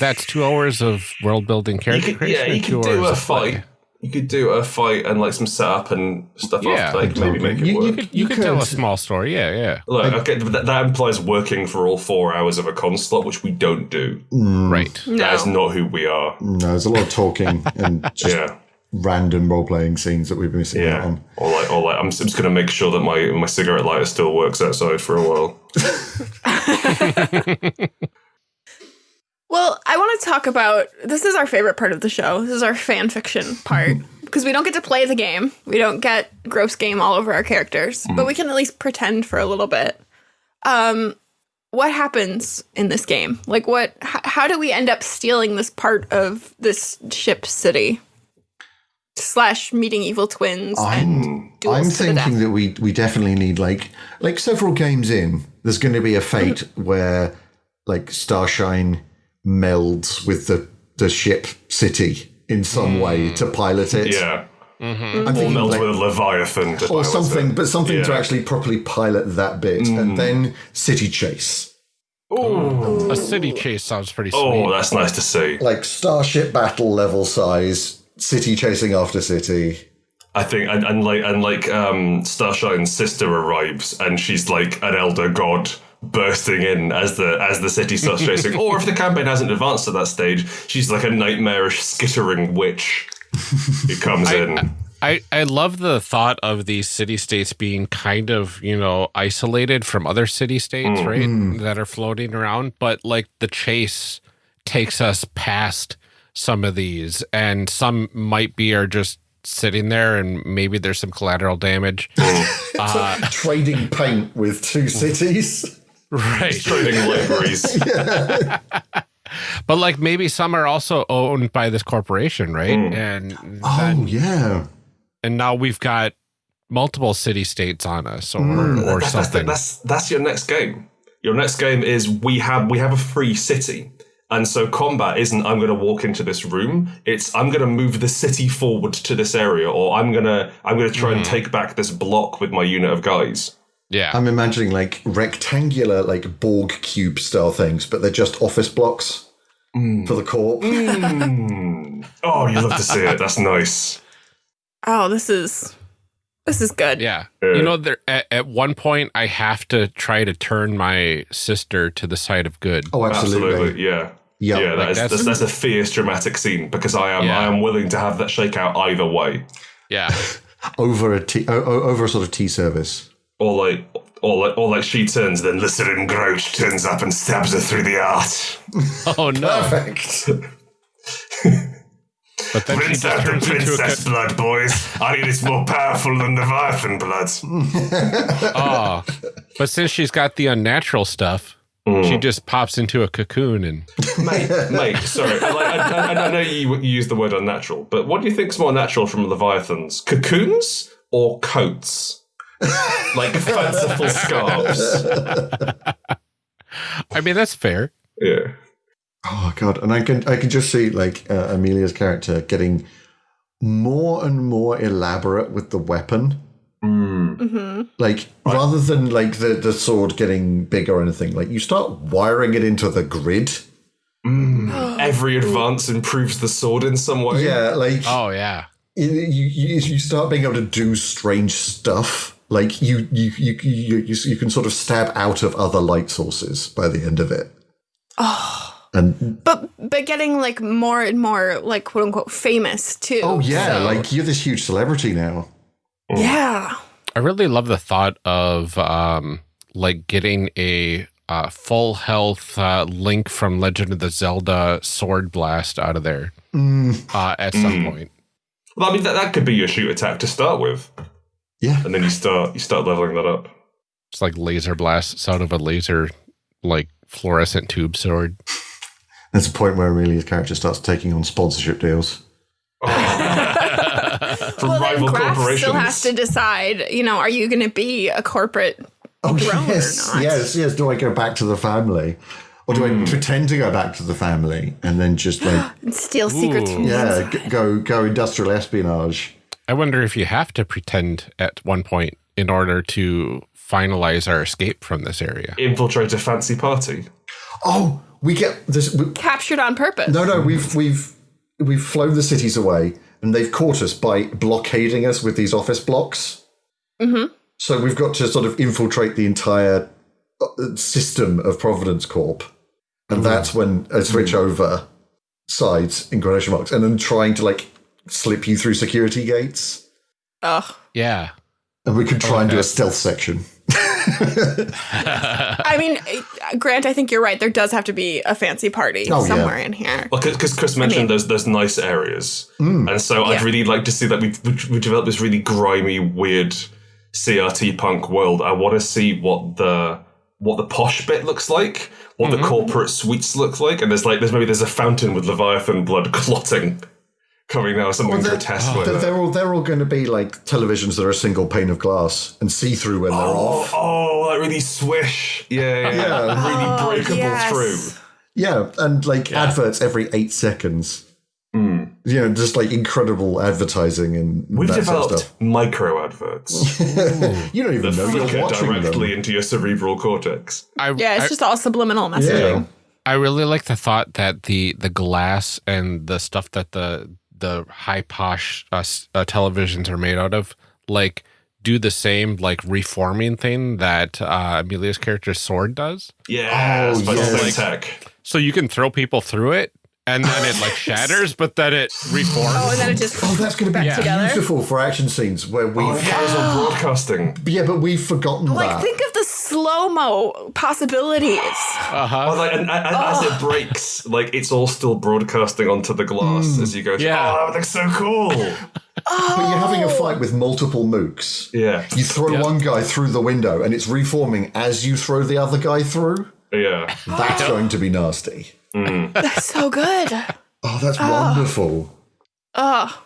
that's two hours of world building You character could, creation. yeah, you could do a of play. fight. You could do a fight and like some setup and stuff Yeah, after, like maybe make it You- you work. could- You, could, tell a small story. Yeah, yeah. Look, okay, that, that implies working for all four hours of a con slot, which we don't do. Mm. Right. That is No. not who we are. No, there's a lot of talking and just Yeah, random role playing scenes that we've been missing out on. Or like, or like, I'm just going to make sure that my my cigarette lighter still works outside for a while. Well, I want to talk about this is our favorite part of the show. This is our fan fiction part because we don't get to play the game. We don't get gross game all over our characters, but we can at least pretend for a little bit. Um what happens in this game? Like what h- how do we end up stealing this part of this ship city? Slash meeting evil twins and duels I'm to the death. thinking that we we definitely need like like several games in. There's going to be a fate mm. where like Starshine melds with the the ship city in some way mm. to pilot it. Yeah, mm-hmm. I'm or thinking meld like, with a leviathan, to or something, it. but something to actually properly pilot that bit, and mm. then city chase. A city chase sounds pretty oh, sweet. Oh, that's nice to see. like starship battle level size, city chasing after city. I think, and, and like, and like, um, Starshine's sister arrives, and she's like an elder god bursting in as the as the city starts chasing. or if the campaign hasn't advanced to that stage, she's like a nightmarish skittering witch who comes in. I, I love the thought of these city states being kind of, you know, isolated from other city states, right? That are floating around. But like the chase takes us past some of these, and some might be are just sitting there, and maybe there's some collateral damage. Trading paint with two cities. right. Trading libraries. But like maybe some are also owned by this corporation, right? And Oh yeah. and now we've got multiple city states on us or, or Mm, that's, that's, something. that's that's your next game. Your next game is we have we have a free city. And so combat isn't I'm going to walk into this room. It's I'm going to move the city forward to this area, or I'm gonna I'm going to try and hmm. take back this block with my unit of guys. yeah. I'm imagining like rectangular, like Borg cube style things, but they're just office blocks hmm. for the corp. Hmm. Oh, you love to see it. That's nice. Oh, this is this is good. Yeah. You know, there at, at one point I have to try to turn my sister to the side of good. Oh, absolutely. Absolutely, yeah. Yeah, yeah, like that is, that's- that's, that's a fierce dramatic scene because I am Yeah. I am willing to have that shake out either way. Yeah. Over a tea, o- o- over a sort of tea service. Or like or like or like she turns, then Lycerin Grouch turns up and stabs her through the heart. Oh no. Perfect. But then she Rinse just out the turns into a princess ca- blood, boys. I need it's more powerful than Leviathan blood. oh. But since she's got the unnatural stuff, Mm. she just pops into a cocoon and mate, mate, sorry. I, like, I, I, I know you, you use the word unnatural, but what do you think's more natural from Leviathans? Cocoons or coats? like fanciful scarves. I mean that's fair. Yeah. Oh god, and I can I can just see like uh, Amelia's character getting more and more elaborate with the weapon. Mm. Mm-hmm. Like rather than like the the sword getting bigger or anything, like you start wiring it into the grid. Mm. Every advance improves the sword in some way. Yeah, like Oh yeah. you, you you start being able to do strange stuff. Like you you you you you, you can sort of stab out of other light sources by the end of it. Oh. And But but getting like more and more like quote unquote famous too. oh yeah, So- like you're this huge celebrity now. yeah. I really love the thought of um like getting a uh, full health uh, link from Legend of the Zelda sword blast out of there uh, at some point. Well, I mean, that, that could be your shoot attack to start with, Yeah. and then you start you start leveling that up. It's like laser blasts out of a laser like fluorescent tube sword. There's a point where Amelia's character starts taking on sponsorship deals. Oh. From well, then rival Graf corporations. still has to decide. You know, are you going to be a corporate oh, drone yes, or not? yes, yes. Do I go back to the family, or do I hmm. pretend to go back to the family and then just like steal secrets from yeah, go go industrial espionage? I wonder if you have to pretend at one point in order to finalize our escape from this area. infiltrate a fancy party. Oh, we get this. We, Captured on purpose. no, no, we've we've we've flown the cities away, and they've caught us by blockading us with these office blocks. Mm-hmm. So we've got to sort of infiltrate the entire uh, system of Providence Corp, and that's when I switch over sides in quotation marks, and then trying to like slip you through security gates, Ugh. Yeah. and we could try and do a stealth section. I mean, uh, Grant, I think you're right. There does have to be a fancy party Oh, yeah. somewhere in here. Well, because Chris mentioned mean- those those nice areas, and so I'd really like to see that we we develop this really grimy, weird CRT punk world. I want to see what the what the posh bit looks like, what the corporate suites look like, and there's like there's maybe there's a fountain with Leviathan blood clotting coming out, something they're- grotesque like They're, they're all they're all going to be like televisions that are a single pane of glass and see through when they're oh, off. Oh, like really swish, yeah, yeah, Yeah. really oh, breakable Oh, yes. through. Yeah, and like adverts every eight seconds. Hmm. You know, just like incredible advertising and We've that sort of developed stuff. micro adverts You don't even know you're flicker watching directly them. into your cerebral cortex. I, Yeah, it's I, just all subliminal Yeah. messaging. I really like the thought that the the glass and the stuff that the the high posh uh, uh, televisions are made out of, like do the same like reforming thing that uh, Amelia's character's sword does. Yeah, Oh, special yes. thing tech. So you can throw people through it, and then it like shatters, but then it reforms. Oh, and then it just Oh, that's going to be back together. beautiful for action scenes where we. Oh, yeah, on broadcasting. yeah, but we've forgotten Like, that. think of the slow mo possibilities. Uh-huh. Oh, like, and, and, and as it oh. breaks, like it's all still broadcasting onto the glass hmm. as you go. through. Yeah. Oh, that looks so cool. Oh. but you're having a fight with multiple mooks. yeah, You throw one guy through the window and it's reforming as you throw the other guy through. yeah. That's going to be nasty. Mm. That's so good. Oh, that's ah. wonderful. Oh.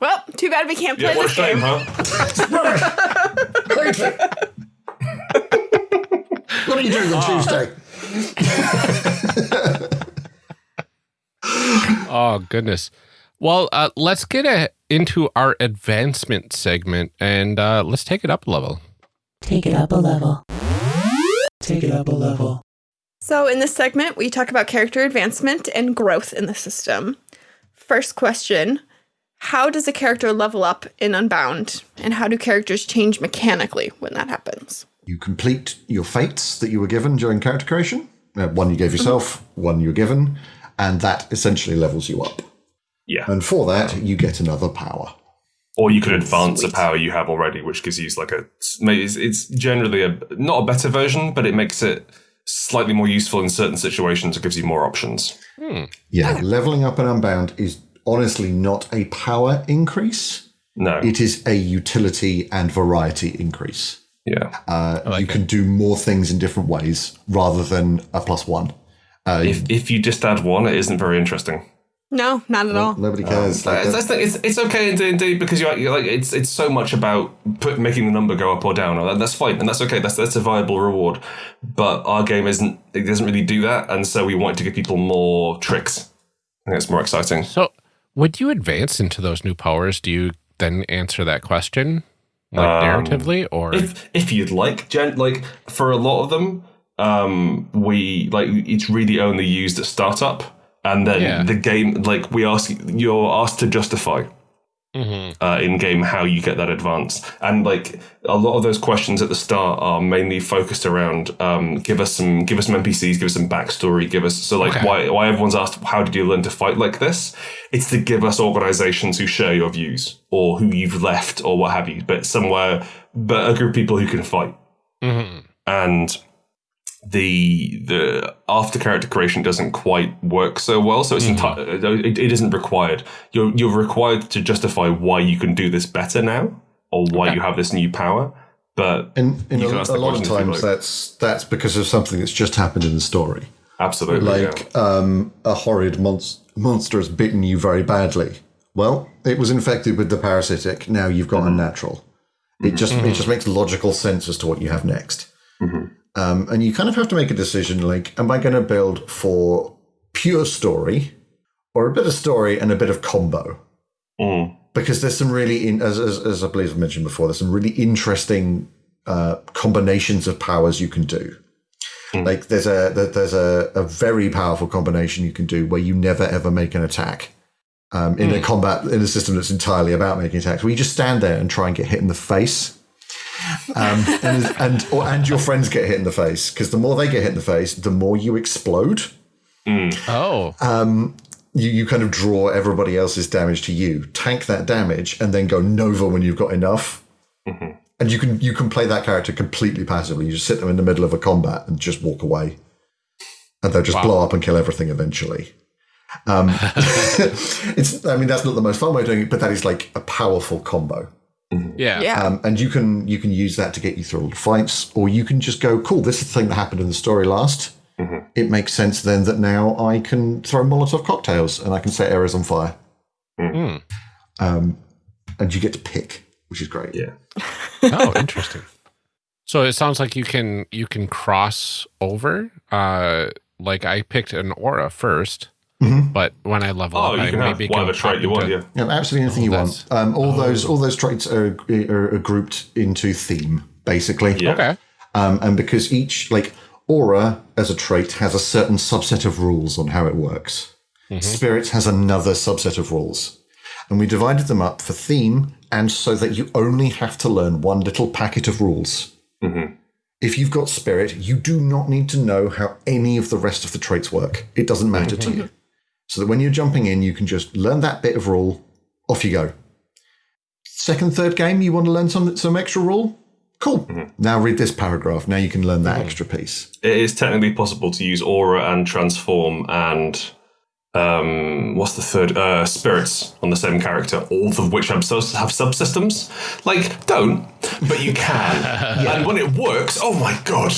Well, too bad we can't play Yeah, what a this shame, game. huh? what are you doing on Tuesday? Oh goodness. Well, uh, let's get a, into our advancement segment, and uh, let's take it up a level. Take it up a level. Take it up a level. So, in this segment, we talk about character advancement and growth in the system. First question How does a character level up in Unbound? And how do characters change mechanically when that happens? You complete your fates that you were given during character creation. Uh, one you gave yourself, one you were given, and that essentially levels you up. Yeah. And for that, you get another power. Or you could advance a power you have already, which gives you like a. It's, it's generally a not a better version, but it makes it slightly more useful in certain situations. It gives you more options. Yeah, leveling up and unbound is honestly not a power increase. No. It is a utility and variety increase. Yeah. Uh, you can do more things in different ways rather than a plus one. Uh, if if you just add one, it isn't very interesting. No, not at all. nobody cares. like It's, that's the- it's, it's okay in D&D because you're, you're like it's it's so much about put, making the number go up or down. and That's fine and that's okay. That's that's a viable reward. But our game isn't. It doesn't really do that, and so we want to give people more tricks. I think it's more exciting. So, when you advance into those new powers, do you then answer that question, like Um, narratively, or If if you'd like, gen, like for a lot of them, um, we like it's really only used at startup, and then Yeah. the game like we ask you're asked to justify. Uh, in game how you get that advance. And like a lot of those questions at the start are mainly focused around um, give us some give us some NPCs, give us some backstory, give us so like Okay. why why everyone's asked how did you learn to fight like this? It's to give us organizations who share your views or who you've left or what have you, but somewhere but a group of people who can fight. Mhm. And the the after character creation doesn't quite work so well, so it's mm-hmm. enti- it, it isn't required. You're you're required to justify why you can do this better now, or why you have this new power. But And in You a, can ask a lot of question if you times, like. that's that's because of something that's just happened in the story. Absolutely. yeah. like um, a horrid monst- monster has bitten you very badly. Well, it was infected with the parasitic. Now you've got unnatural. Mm-hmm. It just it mm-hmm. just makes logical sense as to what you have next. Um, and you kind of have to make a decision: like, am I going to build for pure story, or a bit of story and a bit of combo? Mm. Because there's some really, in, as, as as I believe I mentioned before, there's some really interesting uh, combinations of powers you can do. Like there's a there's a, a very powerful combination you can do where you never ever make an attack um, in a combat in a system that's entirely about making attacks. Where you just stand there and try and get hit in the face, um, and and or, and your friends get hit in the face because the more they get hit in the face, the more you explode. Oh, You you kind of draw everybody else's damage to you, tank that damage, and then go nova when you've got enough. And you can you can play that character completely passively. You just sit them in the middle of a combat and just walk away, and they'll just blow up and kill everything eventually. Um, it's I mean that's not the most fun way of doing it, but that is like a powerful combo. Yeah. Yeah. Um, and you can you can use that to get you through all the fights, or you can just go, cool, this is the thing that happened in the story last. It makes sense then that now I can throw Molotov cocktails and I can set areas on fire. Um, and you get to pick, which is great. Yeah. Oh, interesting. So it sounds like you can you can cross over. Uh, like I picked an aura 1st but when I level Oh, up, you I can have maybe whatever trait you want, yeah. Yeah, absolutely anything you want. Um, all uh, those all those traits are, are, are grouped into theme, basically. Yeah. Okay. Um, and because each like aura as a trait has a certain subset of rules on how it works. Mm-hmm. Spirit has another subset of rules. And we divided them up for theme and so that you only have to learn one little packet of rules. Mm-hmm. If you've got spirit, you do not need to know how any of the rest of the traits work. It doesn't matter to you. So that when you're jumping in, you can just learn that bit of rule, off you go. Second, third game, you want to learn some some extra rule? Cool. Mm-hmm. Now read this paragraph. Now you can learn that mm-hmm. extra piece. It is technically possible to use aura and transform and um, what's the third? Uh, spirits on the same character, all of which have, sus- have subsystems. Like, don't, but you can. And when it works, oh my god!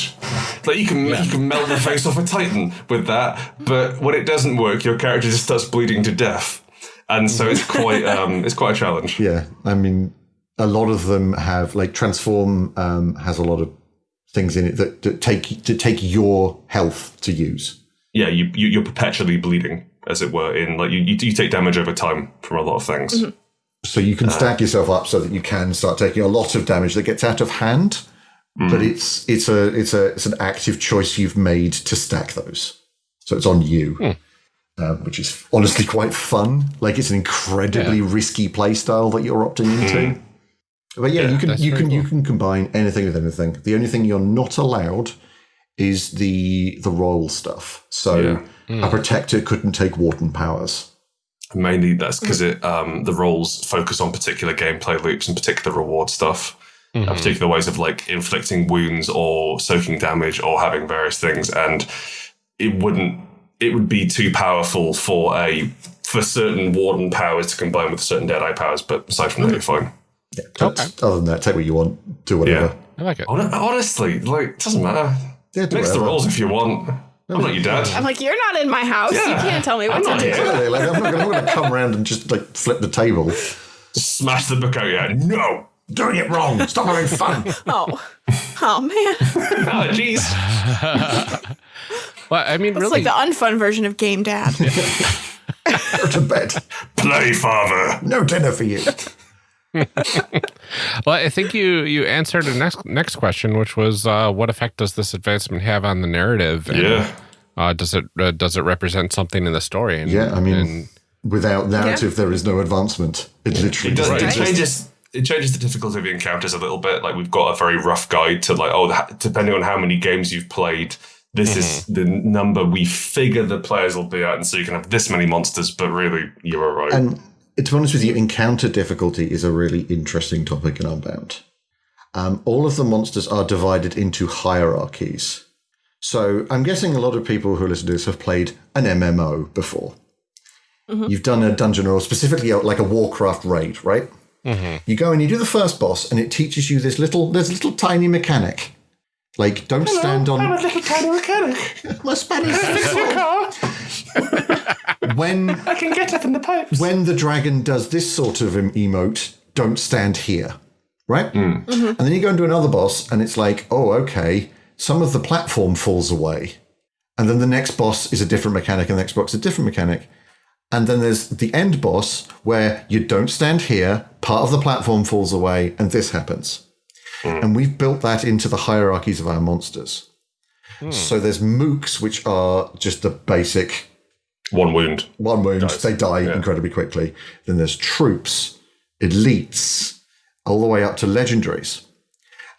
Like you can you can melt the face off a titan with that, but when it doesn't work, your character just starts bleeding to death. And so it's quite um, it's quite a challenge. Yeah, I mean, a lot of them have like transform um, has a lot of things in it that, that take to take your health to use. Yeah, you, you you're perpetually bleeding, as it were. In like you you, you take damage over time from a lot of things. Mm-hmm. So you can uh, stack yourself up so that you can start taking a lot of damage that gets out of hand. But mm. it's it's a it's a it's an active choice you've made to stack those. So it's on you. Hmm. Uh, which is honestly quite fun. Like it's an incredibly risky playstyle that you're opting into. Hmm. But yeah, you can you very can you can combine anything with anything. The only thing you're not allowed is the the role stuff. So a protector couldn't take Warden powers. Mainly that's because it um, the roles focus on particular gameplay loops and particular reward stuff, uh, particular ways of like inflicting wounds or soaking damage or having various things, and it wouldn't. It would be too powerful for a for certain warden powers to combine with certain Deadeye powers, but aside from that, you're fine. But Other than that, take what you want, do whatever. Yeah. I like it. Honestly, like it doesn't matter. Yeah, do Mix the whatever. roles if you want. I'm not your dad. I'm like, you're not in my house. You can't tell me what I'm to not do. here. Exactly, like, I'm not going to come around and just like flip the table. Smash the book out your head. No. Doing it wrong. Stop having fun. Oh, oh man, Oh, jeez. Well, I mean, it's really, like the unfun version of Game Dad. Go to bed. Play, father. No dinner for you. well, I think you you answered the next next question, which was, uh, what effect does this advancement have on the narrative? And, Yeah. Uh, does it uh, does it represent something in the story? And, Yeah, I mean, and- without narrative, there is no advancement. It literally It does. doesn't It changes. It changes the difficulty of the encounters a little bit. Like we've got a very rough guide to like, oh, depending on how many games you've played, this is the number we figure the players will be at, and so you can have this many monsters. But really, you're all right. And to be honest with you, encounter difficulty is a really interesting topic in Unbound. Um, all of the monsters are divided into hierarchies. So I'm guessing a lot of people who listen to this have played an MMO before. You've done a dungeon or specifically like a Warcraft raid, right? You go and you do the first boss, and it teaches you this little, this little tiny mechanic. Like, don't stand on I'm a little tiny mechanic. my Spanish. When I can get up in the pipes. when the dragon does this sort of emote, don't stand here, right? Hmm. And then you go into another boss, and it's like, oh, okay, some of the platform falls away, and then the next boss is a different mechanic, and the next boss is a different mechanic, and then there's the end boss where you don't stand here, part of the platform falls away, and this happens. Hmm. And we've built that into the hierarchies of our monsters. So there's mooks, which are just the basic One wound. one wound, they die incredibly quickly. Then there's troops, elites, all the way up to legendaries.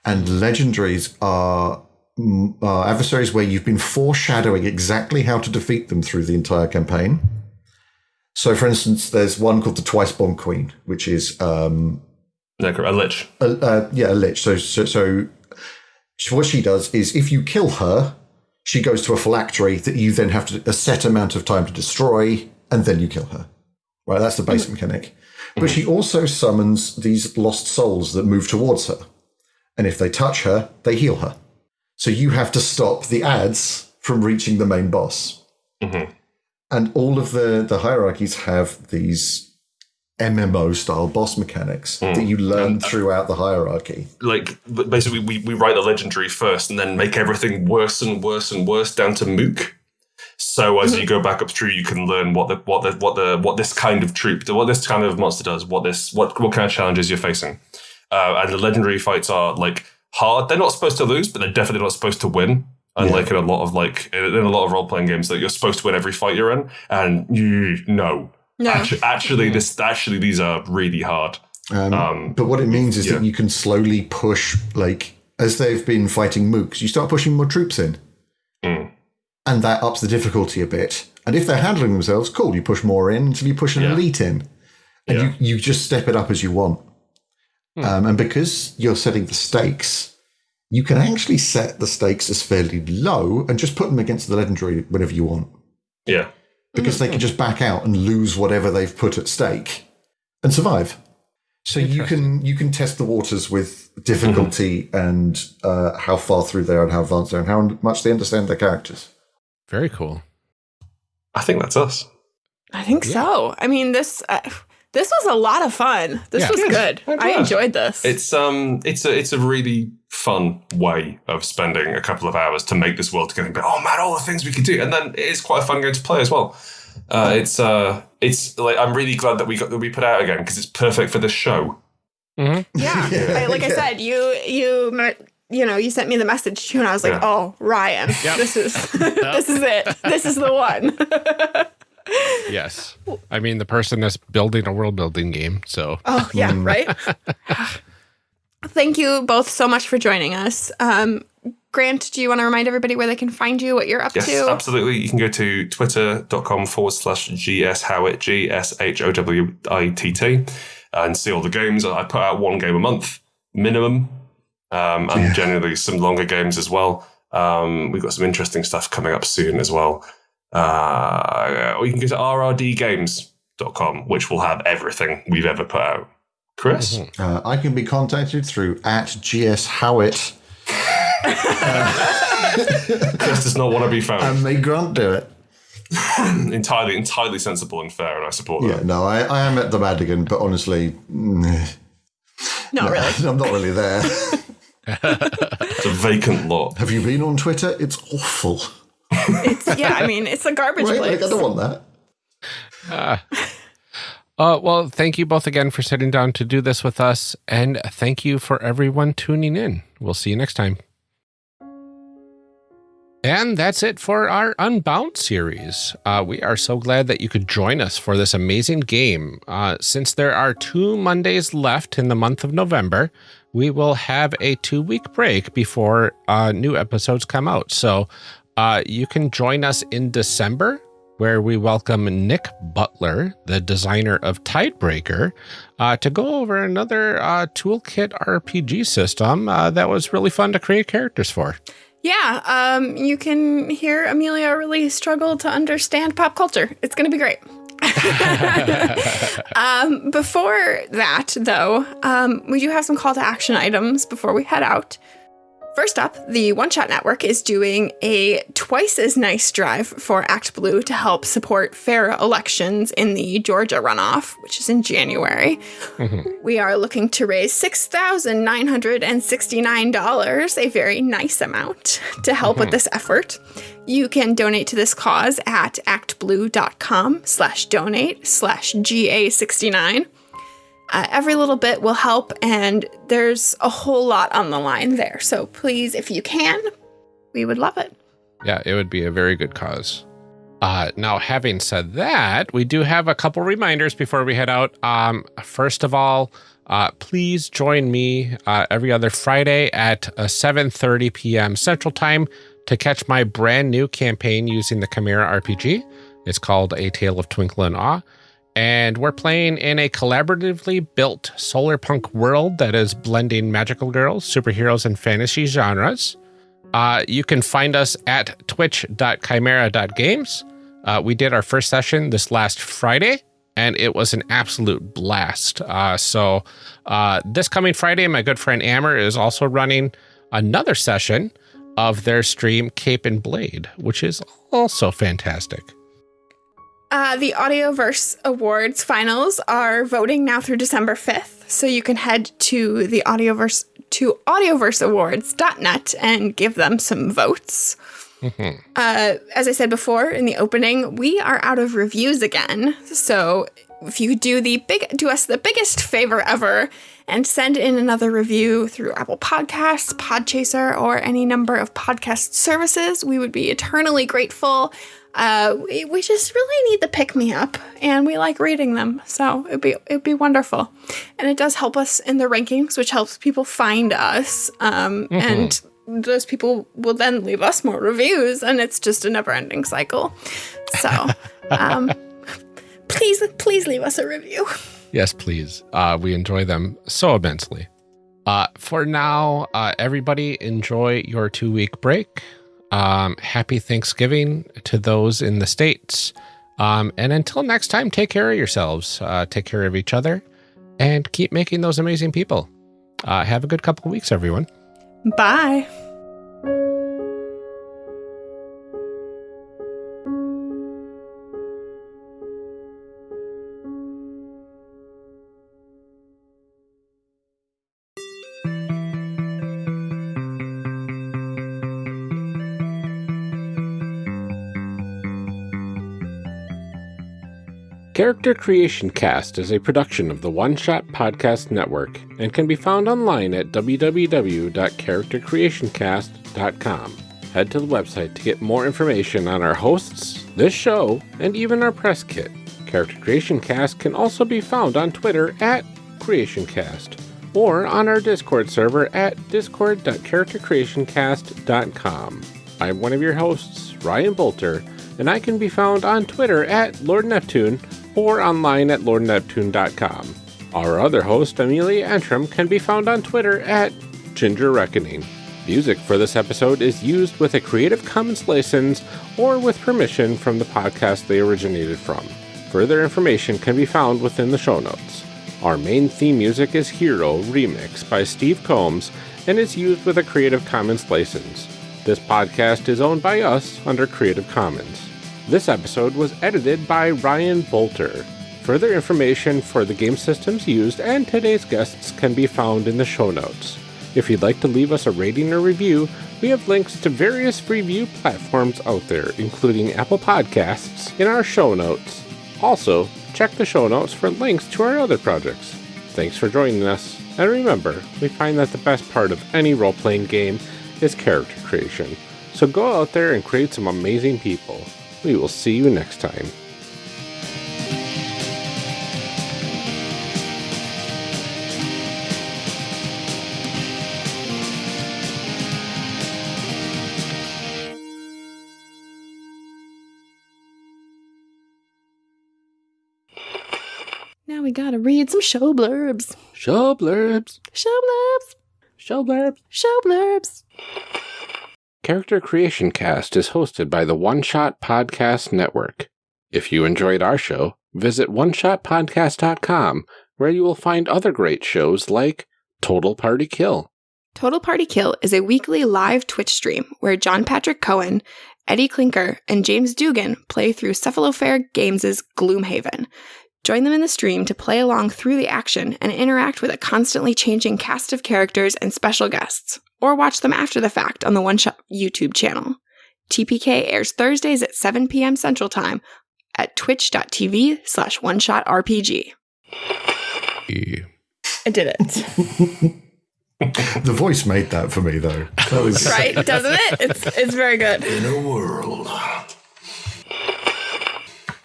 And legendaries are, mm, are adversaries where you've been foreshadowing exactly how to defeat them through the entire campaign. So, for instance, there's one called the Twice Born Queen, which is um, a lich. a, uh, yeah, a lich. So, so, so what she does is if you kill her, she goes to a phylactery that you then have to a set amount of time to destroy, and then you kill her. Right, that's the mm-hmm. basic mechanic. But mm-hmm. she also summons these lost souls that move towards her, and if they touch her, they heal her. So you have to stop the adds from reaching the main boss. Mm-hmm. And all of the the hierarchies have these MMO style boss mechanics that mm. you learn uh, throughout the hierarchy. Like basically, we, we write the legendary first, and then make everything worse and worse and worse down to mook. So as you mm-hmm. go back up through, you can learn what the what the what the what this kind of troop, what this kind of monster does, what this what what kind of challenges you're facing. Uh, and the legendary fights are like hard. They're not supposed to lose, but they're definitely not supposed to win. Unlike in a lot of like in a lot of role playing games, that you're supposed to win every fight you're in, and you no. No. Actu- Actually, this actually these are really hard. Um, Um, but what it means is yeah. that you can slowly push, like, as they've been fighting mooks, you start pushing more troops in. Mm. And that ups the difficulty a bit. And if they're handling themselves, cool, you push more in until you push an Yeah. elite in. And Yeah. you, you just step it up as you want. Um, and because you're setting the stakes, you can actually set the stakes as fairly low and just put them against the legendary whenever you want. Yeah. Because they can just back out and lose whatever they've put at stake and survive. So you can you can test the waters with difficulty and uh, how far through they are and how advanced they are and how much they understand their characters. Very cool. I think that's us. I think so. I mean, this uh, this was a lot of fun. This Yeah. was good. I'm I glad. enjoyed this. It's um, it's a it's a really fun way of spending a couple of hours to make this world together. But oh man, all the things we could do, and then it is quite a fun game to play as well. Uh, it's uh, it's like I'm really glad that we got that we put out again because it's perfect for this show. yeah. Yeah, I, like I said, you you me- you know you sent me the message too, and I was like, Yeah. oh Ryan, this is this is it. This is the one. Yes. I mean, the person that's building a world building game. So Oh yeah, right. Thank you both so much for joining us. Um, Grant, do you want to remind everybody where they can find you, what you're up Yes, to? absolutely. You can go to twitter.com forward slash GS Howitt, G S H O W I T T, and see all the games. I put out one game a month minimum, um, and generally some longer games as well. Um, we've got some interesting stuff coming up soon as well. Uh, or you can go to rrdgames.com, which will have everything we've ever put out. Chris? Uh, I can be contacted through at GS Howitt Chris does not want to be found. and may Grant do it. entirely, entirely sensible and fair, and I support Yeah, that. no, I, I am at the Madigan, but honestly, mm, Not really. I'm not really there. It's a vacant lot. Have you been on Twitter? It's awful. It's yeah. I mean, it's a garbage Right? place. Like, I don't want that. Uh, well, thank you both again for sitting down to do this with us. And thank you for everyone tuning in. We'll see you next time. And that's it for our Unbound series. Uh, we are so glad that you could join us for this amazing game. Uh, since there are two Mondays left in the month of November, we will have a two week break before uh, new episodes come out. So uh, you can join us in December where we welcome Nick Butler, the designer of Tidebreaker, uh, to go over another uh, toolkit RPG system uh, that was really fun to create characters for. Yeah, um, you can hear Amelia really struggle to understand pop culture. It's going to be great. um, before that, though, um, we do have some call to action items before we head out. First up, the One Shot Network is doing a twice as nice drive for Act Blue to help support fair elections in the Georgia runoff, which is in January. Mm-hmm. We are looking to raise $6,969, a very nice amount, to help with mm-hmm. this effort. You can donate to this cause at actblue.com slash donate slash GA69. Uh, every little bit will help, and there's a whole lot on the line there. So please, if you can, we would love it. Yeah, it would be a very good cause. Uh, now, having said that, we do have a couple reminders before we head out. Um, first of all, uh, please join me uh, every other Friday at uh, 7.30 p.m. Central Time to catch my brand new campaign using the Chimera RPG. It's called A Tale of Twinkle and Awe. And we're playing in a collaboratively built solar punk world that is blending magical girls, superheroes, and fantasy genres. Uh, you can find us at twitch.chimera.games. Uh, we did our first session this last Friday, and it was an absolute blast. Uh, so, uh, this coming Friday, my good friend Ammer is also running another session of their stream, Cape and Blade, which is also fantastic. Uh, the Audioverse Awards finals are voting now through December 5th, so you can head to the Audioverse to audioverseawards.net and give them some votes. Uh, as I said before in the opening, we are out of reviews again. So if you do the big do us the biggest favor ever and send in another review through Apple Podcasts, Podchaser, or any number of podcast services, we would be eternally grateful. Uh, we, we just really need the pick me up, and we like reading them, so it'd be it'd be wonderful, and it does help us in the rankings, which helps people find us, um, and those people will then leave us more reviews, and it's just a never ending cycle. So, um, please please leave us a review. Yes, please. Uh, we enjoy them so immensely. Uh, for now, uh, everybody enjoy your two week break. Um, happy Thanksgiving to those in the States. Um, and until next time, take care of yourselves, uh, take care of each other, and keep making those amazing people. Uh, have a good couple of weeks, everyone. Bye. Character Creation Cast is a production of the One Shot Podcast Network and can be found online at www.charactercreationcast.com. Head to the website to get more information on our hosts, this show, and even our press kit. Character Creation Cast can also be found on Twitter at CreationCast or on our Discord server at discord.charactercreationcast.com. I'm one of your hosts, Ryan Boelter, and I can be found on Twitter at Lord Neptune or online at lordneptune.com. Our other host, Amelia Antrim, can be found on Twitter at Ginger Reckoning. Music for this episode is used with a Creative Commons license or with permission from the podcast they originated from. Further information can be found within the show notes. Our main theme music is Hero Remix by Steve Combs and is used with a Creative Commons license. This podcast is owned by us under Creative Commons. This episode was edited by Ryan Boelter. Further information for the game systems used and today's guests can be found in the show notes. If you'd like to leave us a rating or review, we have links to various review platforms out there, including Apple Podcasts, in our show notes. Also, check the show notes for links to our other projects. Thanks for joining us, and remember, we find that the best part of any role playing game is character creation. So go out there and create some amazing people. We will see you next time. Now we gotta read some show blurbs. Show blurbs. Show blurbs. Show blurbs. Show blurbs. Character Creation Cast is hosted by the One Shot Podcast Network. If you enjoyed our show, visit oneshotpodcast.com where you will find other great shows like Total Party Kill, Total Party Kill is a weekly live Twitch stream where John Patrick Cohen, Eddie Clinker, and James Dugan play through Cephalofair Games' Gloomhaven. Join them in the stream to play along through the action and interact with a constantly changing cast of characters and special guests, or watch them after the fact on the One Shot YouTube channel. TPK airs Thursdays at 7 p.m. Central Time at twitch.tv slash one shot RPG. I did it. The voice made that for me, though. That was right? Doesn't it? It's it's very good. In a world. I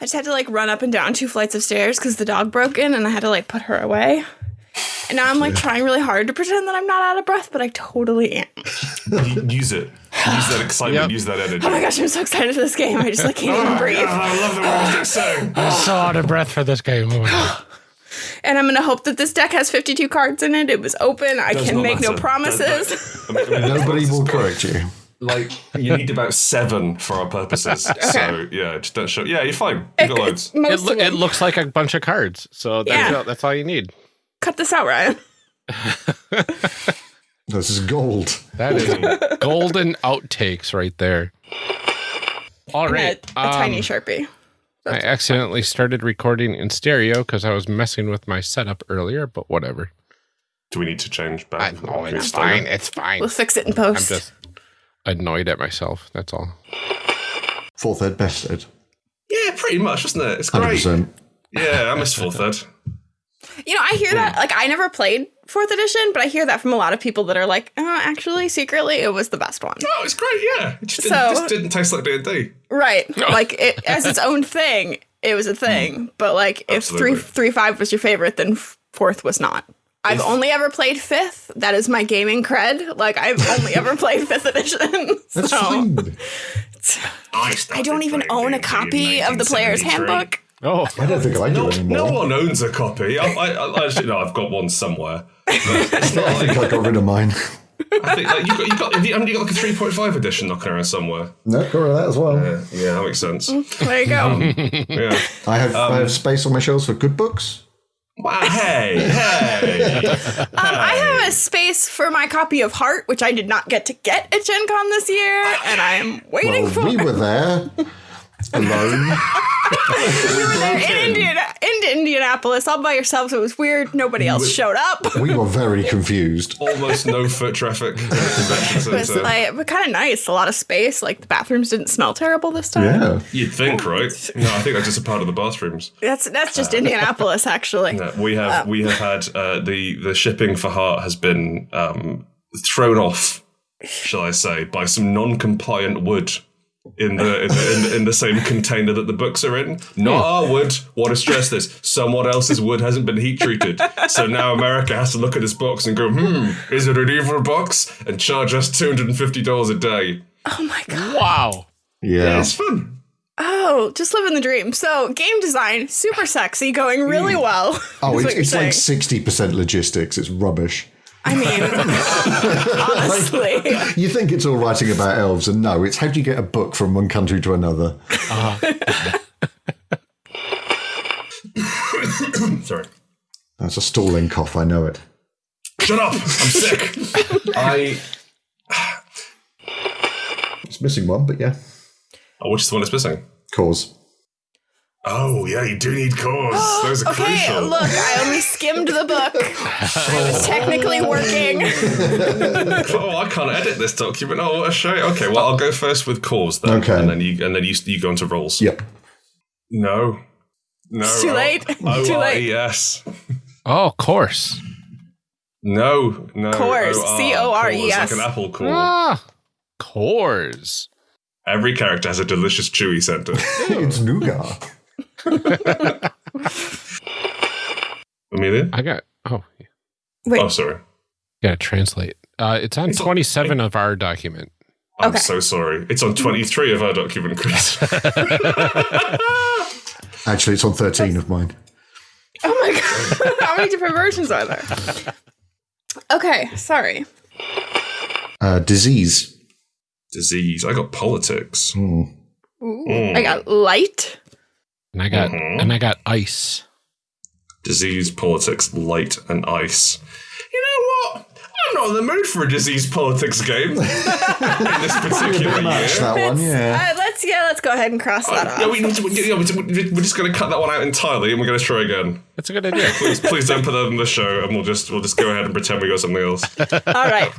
just had to like run up and down two flights of stairs because the dog broke in and I had to like put her away. And now I'm like trying really hard to pretend that I'm not out of breath, but I totally am. Use it. Use that excitement. Yep. Use that energy. Oh my gosh, I'm so excited for this game. I just like can't even oh, breathe. I love the way it's saying. I'm so out of breath for this game. Oh. And I'm gonna hope that this deck has 52 cards in it. It was open. I Does can not make no promises. That- that- I mean, nobody will correct you. Like you need about seven for our purposes. So yeah, just don't show. Yeah, you're fine. You got loads. It, Most lo- it looks like a bunch of cards. So there Yeah. you. That's all you need. Cut this out, Ryan. This is gold. That is golden outtakes right there. All right. And right. a, a tiny um, sharpie. I accidentally started recording in stereo because I was messing with my setup earlier, but whatever. Do we need to change back? know Okay, it's fine. again. It's fine. We'll fix it in post. I'm just annoyed at myself. That's all. Fourth ed, best ed. Yeah, pretty much, isn't it? It's great. 100%. Yeah, I miss fourth ed. You know, I hear that. Like, I never played fourth edition, but I hear that from a lot of people that are like, oh, actually, secretly, it was the best one. Oh, it's great. Yeah, it just, didn't, So- just didn't taste like D and D. Right. Like, it as its own thing, it was a thing. Mm. But, like, if three, Absolutely. three, five was your favorite, then fourth was not. I've only ever played fifth. That is my gaming cred. Like, I've only ever played fifth edition. That's so, fine. I, I don't even own a copy of the player's handbook. Oh, I don't think I do No, anymore. no one owns a copy. I, I, I actually, no, I've got one somewhere. But it's not I think like, I got rid of mine. I think like you got, you got, have you, haven't you got like a three point five edition knocking around somewhere? no, got rid of that as well. Yeah, yeah, that makes sense. Mm, there you go. Um, yeah. I have I have um, space on my shelves for good books. Wow, hey, hey. Um, um, I have a space for my copy of Heart, which I did not get to get at Gen Con this year, and I am waiting Well, for we were there alone. we were there in, Indiana, in Indianapolis all by yourselves. It was weird. Nobody else showed up. We were very confused. Almost no foot traffic. at It was like, but kind of nice. A lot of space. Like the bathrooms didn't smell terrible this time. Yeah. You'd think, right? No, I think that's just a part of the bathrooms. That's that's just Indianapolis, actually. Uh, we have we have had uh, the the shipping for Heart has been um, thrown off, shall I say, by some non-compliant wood in the in the, in in the same container that the books are in. Not our wood. Want to stress this? Someone else's wood hasn't been heat treated, so now America has to look at this box and go, "Hmm, is it an evil box?" and charge us two hundred and fifty dollars a day. Oh my god. wow. Yeah. It's fun. Oh, just living the dream. So game design, super sexy, going really well. Oh, it's, it's like 60% logistics. It's rubbish. I mean, honestly. You think it's all writing about elves, and no, it's how do you get a book from one country to another? Uh-huh. Sorry. That's a stalling cough, I know it. Shut up! I'm sick. I. It's missing one, but yeah. Oh, which is the one that's missing? Cause. Oh, yeah, you do need cores. Those are Okay, crucial. look, I only skimmed the book. I was technically working. Oh, I can't edit this document. Oh, what a shame. Okay, well, I'll go first with cores then, Okay. and then you and then you you go into roles. Yep. No, no. It's too late. Oh, Too late. yes. Oh, of course. No, no. Cores, O-R, C-O-R-E-S. cores, Like an apple core. Ah, cores. Every character has a delicious chewy center. it's nougat. Amelia? I got. Oh, you Wait, Oh, sorry. gotta translate. Uh, it's on It's on- 27 of our document. I'm Okay. so sorry. It's on 23 of our document, Chris. Actually, it's on 13 of mine. oh my god, how many different versions are there? Okay, sorry. Uh, disease. Disease. I got politics. Ooh, Mm. I got light. And I got Mhm. and I got ice. Disease, politics, light, and ice. You know what? I'm not in the mood for a disease politics game in this particular Match year. that one, yeah. Uh, let's yeah, let's go ahead and cross that off. Yeah, we need to, yeah, we- we're just going to cut that one out entirely, and we're going to try again. That's a good idea. Please, please don't put that in the show, and we'll just we'll just go ahead and pretend we got something else. All right.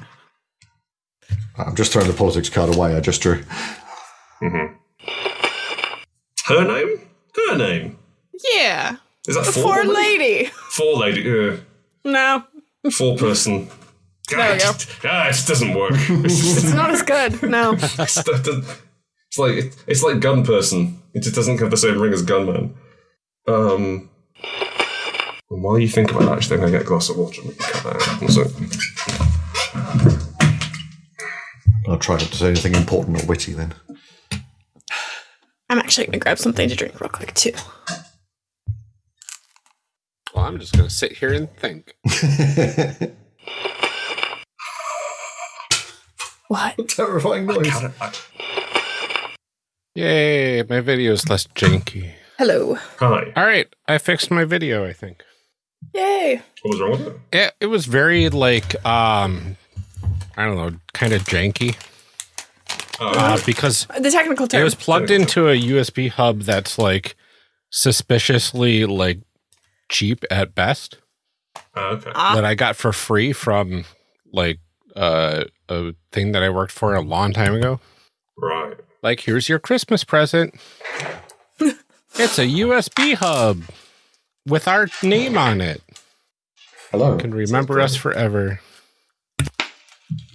I'm just throwing the politics card away. I just drew. Her name? Her name? Yeah. Is that The four? poor lady. Four lady. Yeah. No, Four person. There we go. Ah, it just doesn't work. It's, not as good. No. it's, it's like it's like gun person. It just doesn't have the same ring as gunman. Um. and While you think about that, actually, I'm gonna get a glass of water and we can cut that out. One sec. I'll try not to say anything important or witty then. I'm actually gonna grab something to drink real quick too. Well, I'm just gonna sit here and think. What? Terrifying noise. Yay, my video is less janky. Hello. Hi. All right, I fixed my video, I think. Yay. What was wrong with it? It, it was very like um I don't know, kind of janky. Uh, because The technical term. it was plugged into a USB hub that's like suspiciously like cheap at best Ah, okay. that I got for free from like uh, a thing that I worked for a long time ago. Right. Like, here's your Christmas present. it's a USB hub with our name on it. Hello. Can remember us forever.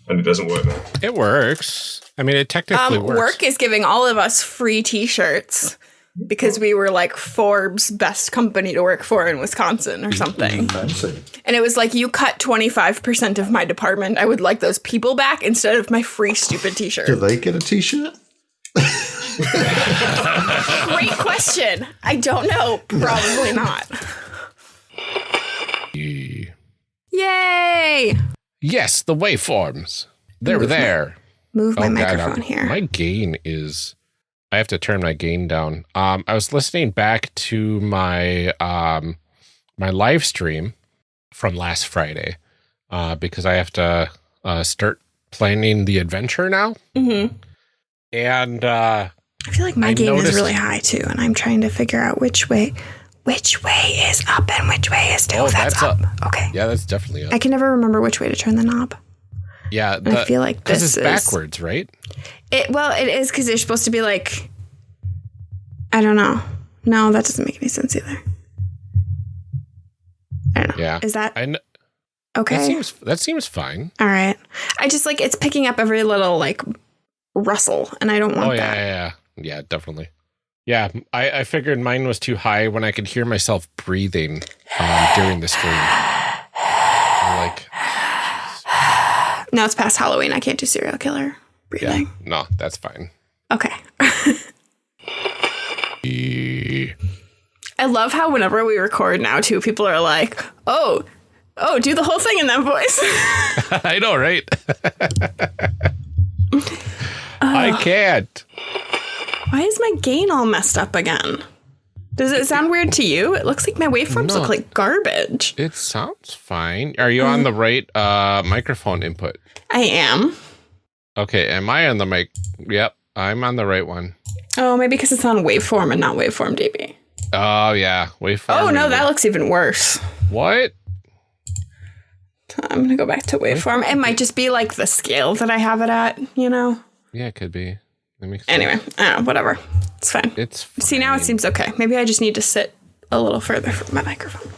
And it doesn't work now. It works. I mean, it technically um, works. work is giving all of us free T-shirts because we were like Forbes best company to work for in Wisconsin or something. And it was like you cut 25% of my department. I would like those people back instead of my free stupid t-shirt. Do they get a t-shirt? Great question. I don't know. Probably not. Yay! Yes, the waveforms. They're there. Move my Oh, microphone I'm- here. My gain is. I have to turn my gain down. Um, I was listening back to my um, my live stream from last Friday uh, because I have to uh, start planning the adventure now, Mhm. and uh, I feel like my I gain noticed- is really high too, and I'm trying to figure out which way, which way is up and which way is down. Oh, that's, that's up. up. Okay. yeah, that's definitely up. I can never remember which way to turn the knob. Yeah, I feel like this it's is backwards, right? It well, it is because they're supposed to be like. I don't know. No, that doesn't make any sense either. I don't know. Yeah, Is that I kn- okay? that seems that seems fine. All right. I just like it's picking up every little like rustle, and I don't want Oh yeah, that. yeah, yeah, yeah, definitely. Yeah, I, I figured mine was too high when I could hear myself breathing um, during the stream. I'm like, Now it's past Halloween. I can't do serial killer breathing. yeah, breathing. no, that's fine. Okay. I love how whenever we record now, too, people are like, "Oh, oh, do the whole thing in that voice." I know, right? I can't. Why is my gain all messed up again? Does it sound weird to you? It looks like my waveforms No. look like garbage. It sounds fine. Are you on the right uh, microphone input? I am. Okay, am I on the mic? Yep, I'm on the right one. Oh, maybe because it's on waveform and not waveform DB. Oh yeah, waveform. Oh no, that looks even worse. what? I'm gonna go back to waveform. It might just be like the scale that I have it at, you know. Yeah, it could be. That makes sense. Anyway, I don't know, whatever. It's fine. it's See, now it seems okay. Maybe I just need to sit a little further from my microphone.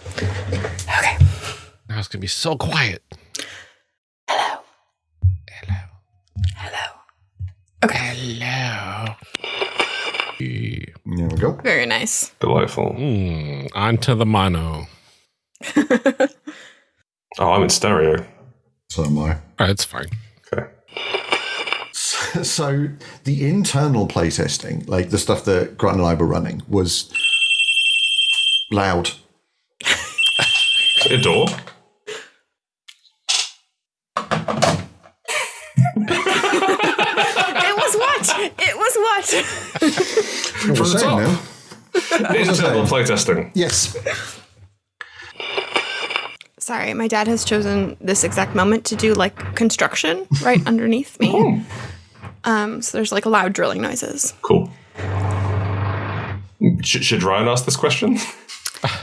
Okay. Now it's gonna be so quiet. Hello. Hello. Hello. Okay. Hello. There we go. Very nice. Delightful. Mm, on to the mono. Oh, I'm in stereo. So am I. Oh, it's fine. Okay. So the internal playtesting, like the stuff that Grant and I were running, was loud. A door. It was what? It was what? From the top. Internal saying? playtesting. Yes. Sorry, my dad has chosen this exact moment to do like construction right underneath me. Oh. Um, so there's like loud drilling noises. Cool. Should, should Ryan ask this question?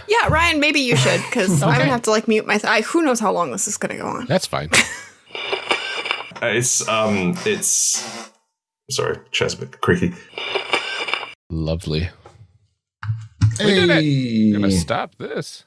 Yeah, Ryan, maybe you should because I'm gonna have to like mute my. I, who knows how long this is gonna go on? That's fine. Uh, it's um, it's sorry, chair's a bit creaky. Lovely. Hey. I'm gonna stop this.